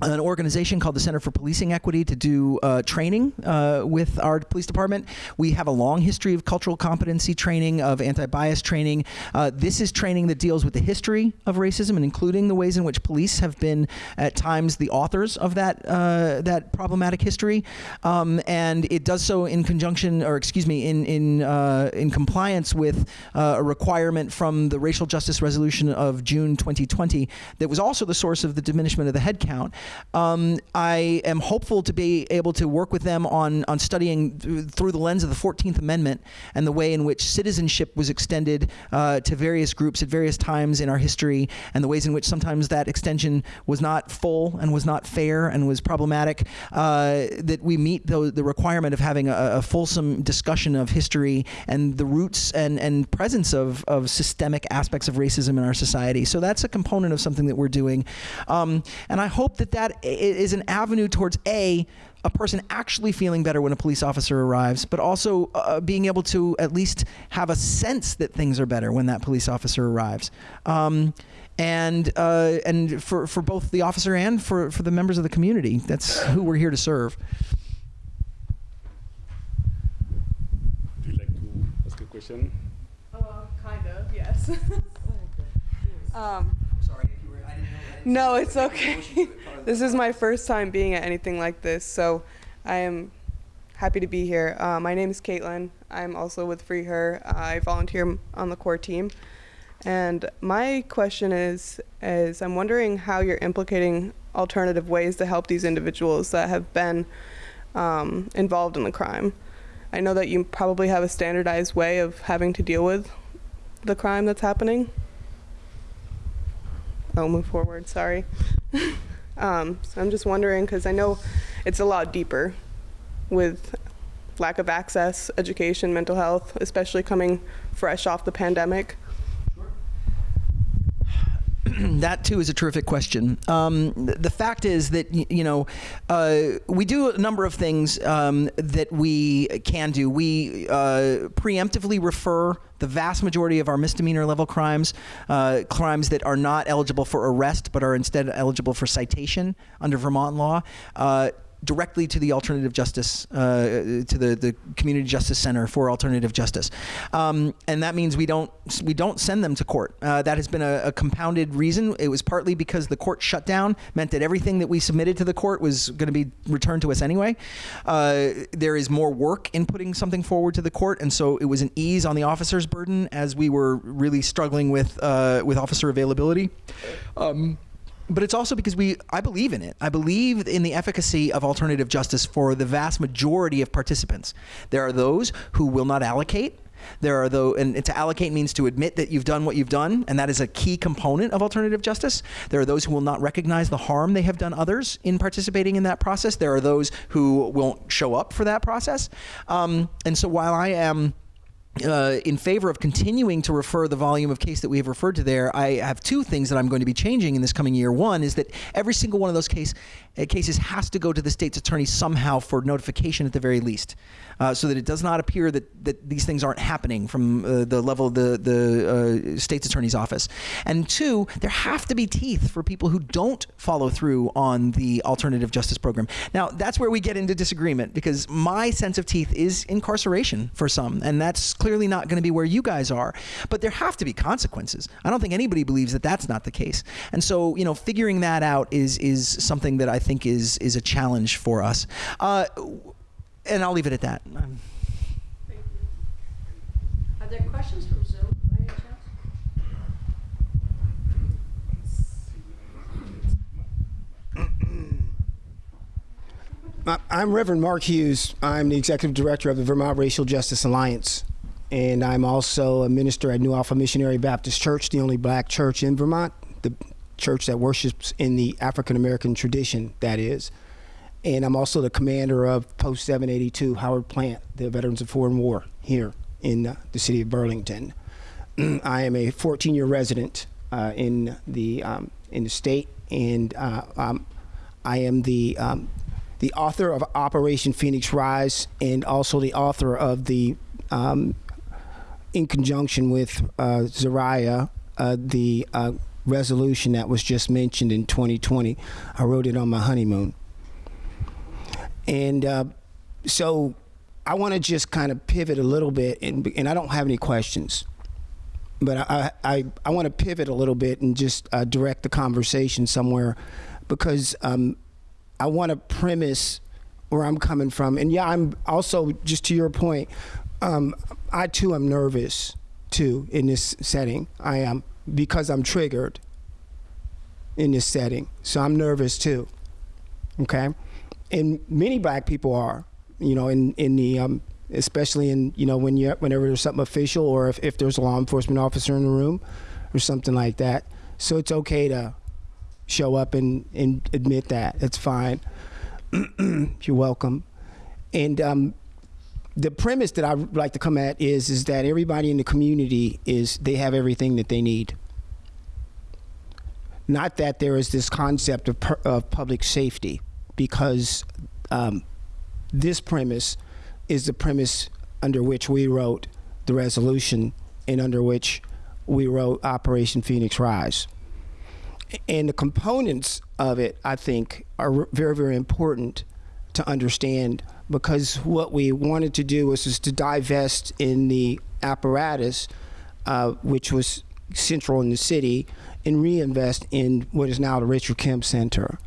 an organization called the Center for Policing Equity to do uh, training uh, with our police department. We have a long history of cultural competency training, of anti-bias training. Uh, this is training that deals with the history of racism and including the ways in which police have been at times the authors of that uh, that problematic history, um, and it does so in conjunction, or excuse me, in in uh, in compliance with uh, a requirement from the Racial Justice Resolution of June 2020 that was also the source of the diminishment of the headcount. Um, I am hopeful to be able to work with them on, on studying th- through the lens of the 14th Amendment and the way in which citizenship was extended uh, to various groups at various times in our history, and the ways in which sometimes that extension was not full and was not fair and was problematic. Uh, that we meet the, the requirement of having a, a fulsome discussion of history and the roots and, and presence of, of systemic aspects of racism in our society. So that's a component of something that we're doing. Um, and I hope that that i- is an avenue towards A, a person actually feeling better when a police officer arrives, but also uh, being able to at least have a sense that things are better when that police officer arrives. Um, and uh, and for, for both the officer and for, for the members of the community. That's who we're here to serve. Do you like to ask a question? Uh, kind of, yes. um, Sorry if you were. I didn't know. No, it's okay. this is my first time being at anything like this, so I am happy to be here. Uh, my name is Caitlin. I'm also with Free Her. I volunteer on the core team. And my question is, is I'm wondering how you're implicating alternative ways to help these individuals that have been um, involved in the crime. I know that you probably have a standardized way of having to deal with the crime that's happening. I'll move forward, sorry. um, so I'm just wondering, because I know it's a lot deeper with lack of access, education, mental health, especially coming fresh off the pandemic. that too is a terrific question. Um, the fact is that you know uh, we do a number of things um, that we can do. We uh, preemptively refer the vast majority of our misdemeanor level crimes, uh, crimes that are not eligible for arrest but are instead eligible for citation under Vermont law. Uh, directly to the alternative justice, uh, to the, the community justice center for alternative justice, um, and that means we don't we don't send them to court. Uh, that has been a, a compounded reason. It was partly because the court shutdown meant that everything that we submitted to the court was going to be returned to us anyway. Uh, there is more work in putting something forward to the court, and so it was an ease on the officer's burden as we were really struggling with uh, with officer availability. Um, but it's also because we I believe in it. I believe in the efficacy of alternative justice for the vast majority of participants. There are those who will not allocate. There are though, and to allocate means to admit that you've done what you've done, and that is a key component of alternative justice. There are those who will not recognize the harm they have done others in participating in that process. There are those who won't show up for that process. Um, and so while I am uh, in favor of continuing to refer the volume of case that we have referred to there, I have two things that I'm going to be changing in this coming year. One is that every single one of those case, uh, cases has to go to the state's attorney somehow for notification at the very least, uh, so that it does not appear that, that these things aren't happening from uh, the level of the, the uh, state's attorney's office. And two, there have to be teeth for people who don't follow through on the alternative justice program. Now, that's where we get into disagreement because my sense of teeth is incarceration for some, and that's clearly not going to be where you guys are. But there have to be consequences. I don't think anybody believes that that's not the case. And so, you know, figuring that out is is something that I think is is a challenge for us. Uh, and I'll leave it at that. Are there questions from Zoom by any chance? I'm Reverend Mark Hughes. I'm the executive director of the Vermont Racial Justice Alliance. And I'm also a minister at New Alpha Missionary Baptist Church, the only black church in Vermont, the church that worships in the African American tradition, that is. And I'm also the commander of Post 782 Howard Plant, the Veterans of Foreign War here in uh, the city of Burlington. I am a 14 year resident uh, in, the, um, in the state, and uh, um, I am the, um, the author of Operation Phoenix Rise and also the author of the, um, in conjunction with uh, Zariah, uh, the uh, resolution that was just mentioned in 2020. I wrote it on my honeymoon. And uh, so I want to just kind of pivot a little bit, and, and I don't have any questions. But I, I, I want to pivot a little bit and just uh, direct the conversation somewhere because um, I want to premise where I'm coming from. And yeah, I'm also, just to your point, um, I too am nervous too in this setting. I am because I'm triggered in this setting. So I'm nervous too. Okay? And many black people are, you know, in, in the, um, especially in, you know, when you whenever there's something official or if, if there's a law enforcement officer in the room or something like that. So it's okay to show up and, and admit that. It's fine. You're welcome. And um, the premise that I like to come at is is that everybody in the community is they have everything that they need. Not that there is this concept of, per, of public safety, because um, this premise is the premise under which we wrote the resolution and under which we wrote Operation Phoenix Rise. And the components of it, I think, are very, very important to understand because what we wanted to do was, to divest in the apparatus, uh, which was central in the city, and reinvest in what is now the Richard Kemp Center.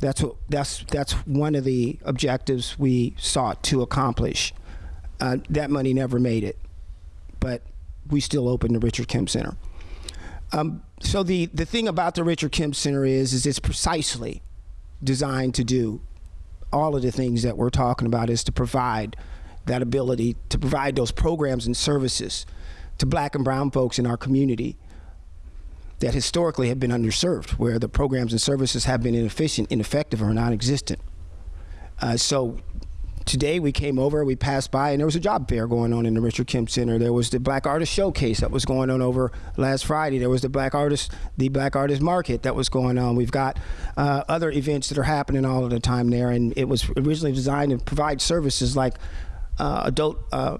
That's what that's that's one of the objectives we sought to accomplish. Uh, that money never made it, but we still opened the Richard Kemp Center. Um, so the the thing about the Richard Kemp Center is is it's precisely designed to do all of the things that we're talking about is to provide that ability to provide those programs and services to black and brown folks in our community that historically have been underserved, where the programs and services have been inefficient, ineffective, or non-existent. Uh, so today we came over, we passed by, and there was a job fair going on in the Richard Kemp Center. There was the Black Artist Showcase that was going on over last Friday. There was the Black Artist, the Black Artist Market that was going on. We've got uh, other events that are happening all of the time there, and it was originally designed to provide services like uh, adult uh,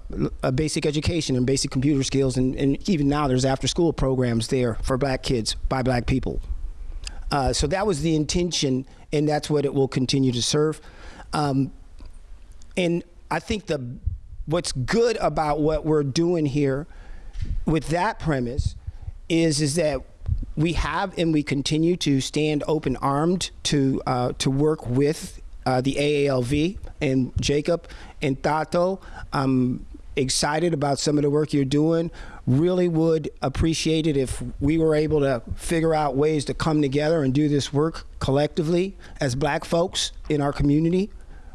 basic education and basic computer skills, and, and even now there's after-school programs there for black kids by black people. Uh, so that was the intention, and that's what it will continue to serve. Um, and I think the what's good about what we're doing here with that premise is is that we have and we continue to stand open armed to uh, to work with uh, the AALV and Jacob and Tato. I'm excited about some of the work you're doing. Really would appreciate it if we were able to figure out ways to come together and do this work collectively as black folks in our community.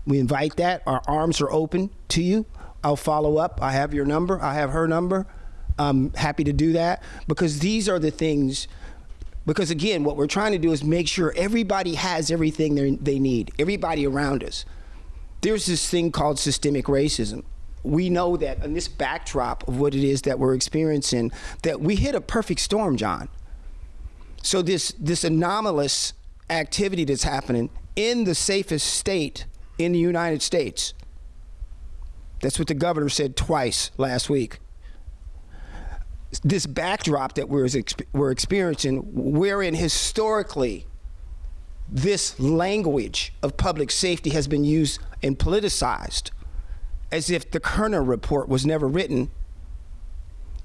We invite that. Our arms are open to you. I'll follow up. I have your number. I have her number. I'm happy to do that because these are the things. Because again, what we're trying to do is make sure everybody has everything they need, everybody around us. There's this thing called systemic racism. We know that in this backdrop of what it is that we're experiencing, that we hit a perfect storm, Jon. So this this anomalous activity that's happening in the safest state in the United States. That's what the governor said twice last week. This backdrop that we're, we're experiencing, wherein historically this language of public safety has been used and politicized as if the Kerner report was never written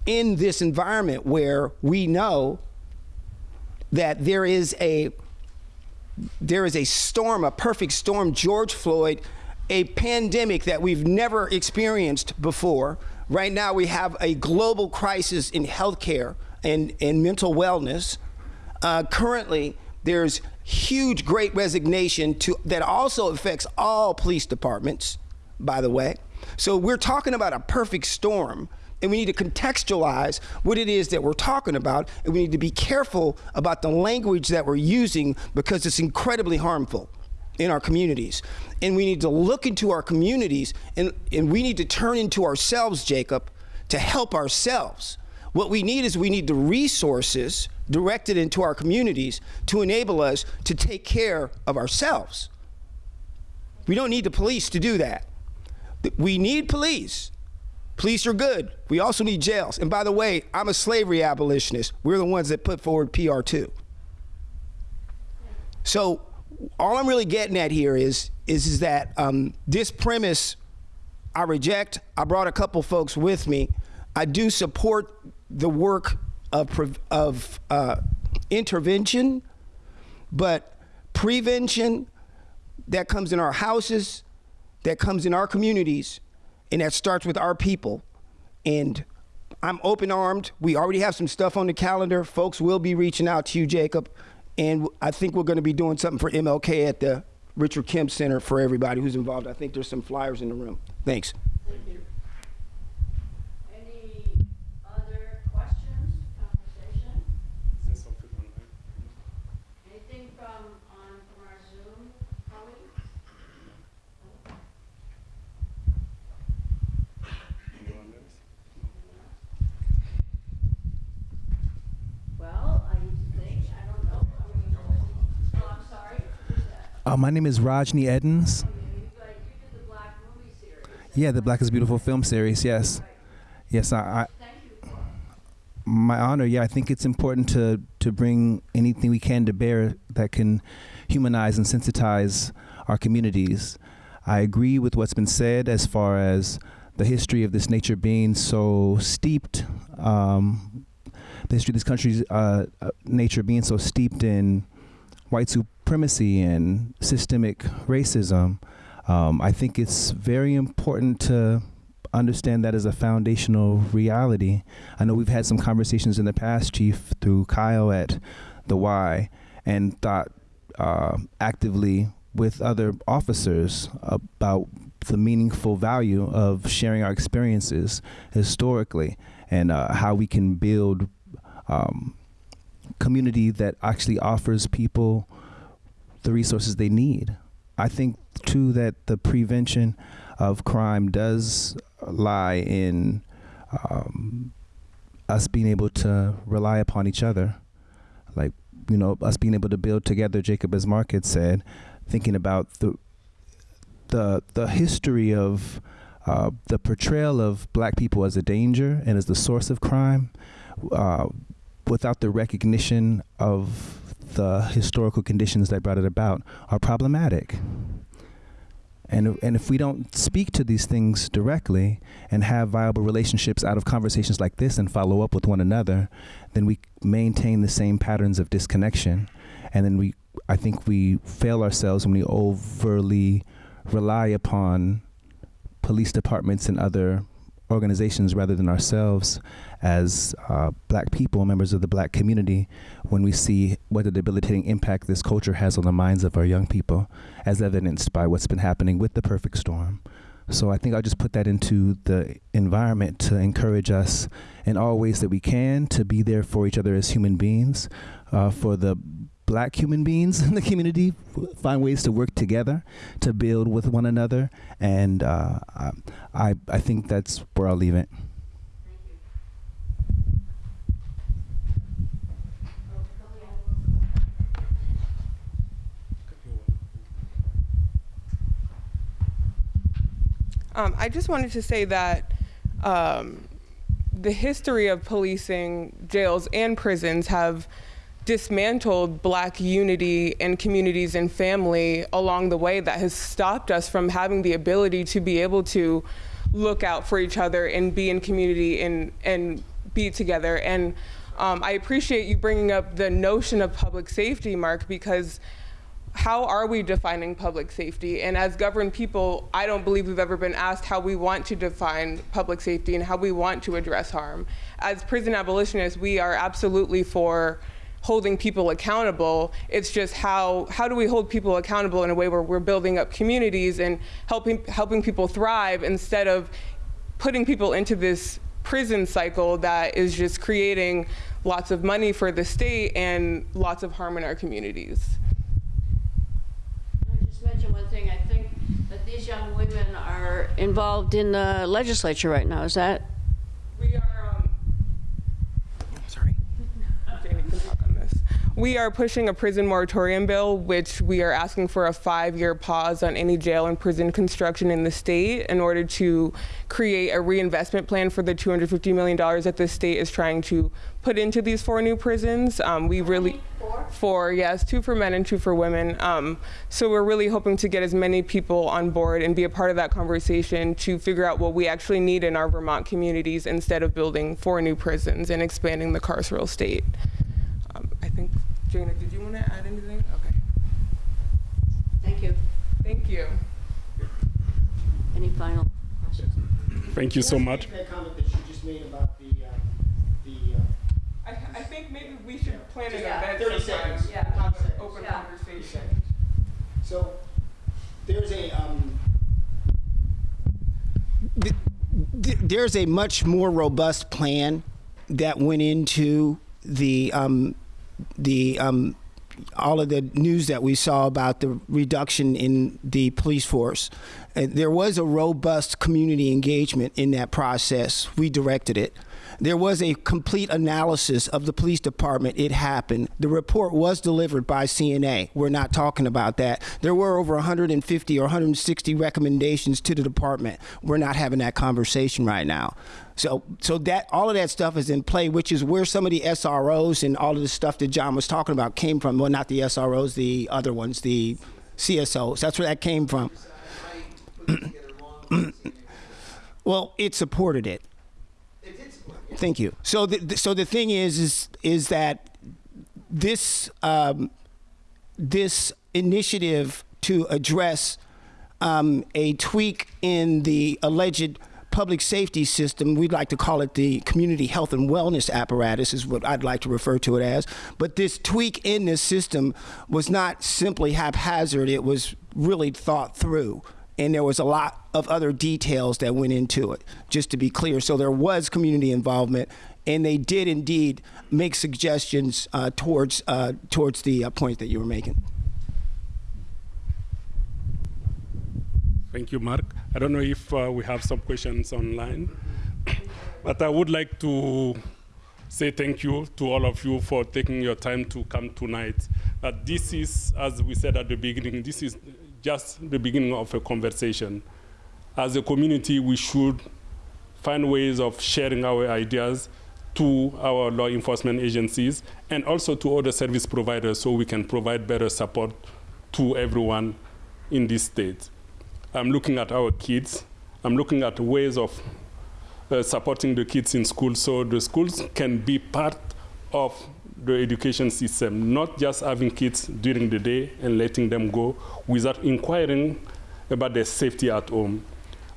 in this environment where we know that there is a there is a storm, a perfect storm, George Floyd, a pandemic that we've never experienced before. Right now, we have a global crisis in healthcare and, and mental wellness. Uh, currently, there's huge great resignation to, that also affects all police departments, by the way. So we're talking about a perfect storm and we need to contextualize what it is that we're talking about, and we need to be careful about the language that we're using because it's incredibly harmful in our communities. And we need to look into our communities and, and we need to turn into ourselves, Jacob, to help ourselves. What we need is we need the resources directed into our communities to enable us to take care of ourselves. We don't need the police to do that. We need police Police are good. We also need jails. And by the way, I'm a slavery abolitionist. We're the ones that put forward PR2. So all I'm really getting at here is is, is that um, this premise I reject. I brought a couple folks with me. I do support the work of of uh, intervention, but prevention that comes in our houses, that comes in our communities, and that starts with our people. And I'm open armed. We already have some stuff on the calendar. Folks will be reaching out to you, Jacob. And I think we're going to be doing something for MLK at the Richard Kemp Center for everybody who's involved. I think there's some flyers in the room. Thanks. Thank you. Any other questions, conversation? Anything from, on, from our Zoom colleagues? Well, I think, I don't know, I mean, oh, I'm sorry, who's that? Uh, my name is Rajnii Eddins. Yeah, the Black is Beautiful film series. Yes, yes. I, I my honor. Yeah, I think it's important to to bring anything we can to bear that can humanize and sensitize our communities. I agree with what's been said as far as the history of this nature being so steeped. Um, the history of this country's uh, uh, nature being so steeped in white supremacy and systemic racism. Um, I think it's very important to understand that as a foundational reality. I know we've had some conversations in the past, Chief, through Kyle at the Y, and thought uh, actively with other officers about the meaningful value of sharing our experiences historically and uh, how we can build um, community that actually offers people the resources they need. I think too that the prevention of crime does lie in um, us being able to rely upon each other, like you know us being able to build together. Jacob, as Mark had said, thinking about the the the history of uh, the portrayal of black people as a danger and as the source of crime, uh, without the recognition of the historical conditions that brought it about, are problematic. And, and if we don't speak to these things directly and have viable relationships out of conversations like this and follow up with one another, then we maintain the same patterns of disconnection. And then we, I think we fail ourselves when we overly rely upon police departments and other organizations rather than ourselves as uh, black people, members of the black community, when we see what a debilitating impact this culture has on the minds of our young people, as evidenced by what's been happening with the perfect storm. So I think I'll just put that into the environment to encourage us in all ways that we can to be there for each other as human beings, uh, for the black human beings in the community find ways to work together to build with one another. And uh, I, I think that's where i'll leave it. Um, I just wanted to say that um, the history of policing jails and prisons have dismantled black unity and communities and family along the way that has stopped us from having the ability to be able to look out for each other and be in community and, and be together. And um, I appreciate you bringing up the notion of public safety, Mark, because how are we defining public safety? And as governed people, I don't believe we've ever been asked how we want to define public safety and how we want to address harm. As prison abolitionists, we are absolutely for holding people accountable. It's just how how do we hold people accountable in a way where we're building up communities and helping helping people thrive instead of putting people into this prison cycle that is just creating lots of money for the state and lots of harm in our communities. I just mention one thing. I think that these young women are involved in the legislature right now. Is that? We are. Um, sorry. Jamie can talk on this. We are pushing a prison moratorium bill, which we are asking for a five-year pause on any jail and prison construction in the state in order to create a reinvestment plan for the $250 million that the state is trying to put into these four new prisons. Um, we really Four? four, yes, two for men and two for women. Um, so we're really hoping to get as many people on board and be a part of that conversation to figure out what we actually need in our Vermont communities instead of building four new prisons and expanding the carceral state. Jana, did you want to add anything? Okay. Thank you. Thank you. Any final questions? Thank you so much. That comment that you just made about the, um, the, uh, I, I think maybe we should plan an Yeah, event 30 sometime. seconds. Yeah, 30 have an seconds. open Yeah. conversation. So there's a um, th- th- there's a much more robust plan that went into the um, the um, all of the news that we saw about the reduction in the police force. And there was a robust community engagement in that process. We directed it. There was a complete analysis of the police department. It happened. The report was delivered by CNA. We're not talking about that. There were over 150 or 160 recommendations to the department. We're not having that conversation right now. So, so that all of that stuff is in play, which is where some of the SROs and all of the stuff that Jon was talking about came from. Well, not the SROs, the other ones, the CSOs. That's where that came from. well, it supported it. Thank you. So, the, so the thing is, is, is that this, um, this initiative to address um, a tweak in the alleged public safety system, we'd like to call it the community health and wellness apparatus, is what I'd like to refer to it as. But this tweak in this system was not simply haphazard, it was really thought through and there was a lot of other details that went into it just to be clear so there was community involvement and they did indeed make suggestions uh, towards uh, towards the uh, point that you were making Thank you, Mark. I don't know if uh, we have some questions online, but I would like to say thank you to all of you for taking your time to come tonight. But this is, as we said at the beginning, this is just the beginning of a conversation. As a community, we should find ways of sharing our ideas to our law enforcement agencies and also to other service providers so we can provide better support to everyone in this state. I'm looking at our kids. I'm looking at ways of uh, supporting the kids in school so the schools can be part of the education system, not just having kids during the day and letting them go without inquiring about their safety at home.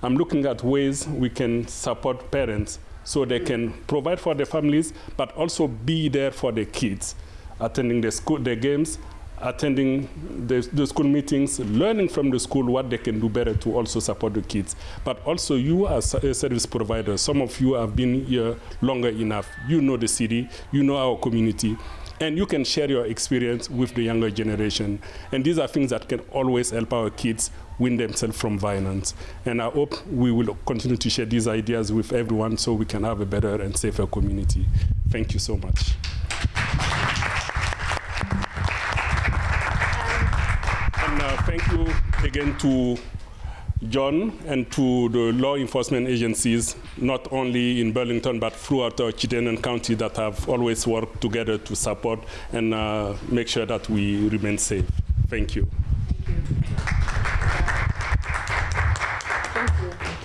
I'm looking at ways we can support parents so they can provide for their families, but also be there for their kids, attending the school, the games, attending the, the, school meetings, learning from the school what they can do better to also support the kids. But also you as a service provider, some of you have been here longer enough. You know the city, you know our community, and you can share your experience with the younger generation. And these are things that can always help our kids win themselves from violence. And I hope we will continue to share these ideas with everyone so we can have a better and safer community. Thank you so much. Uh, thank you again to Jon and to the law enforcement agencies, not only in Burlington, but throughout uh, Chittenden County that have always worked together to support and uh, make sure that we remain safe. Thank you. Thank you.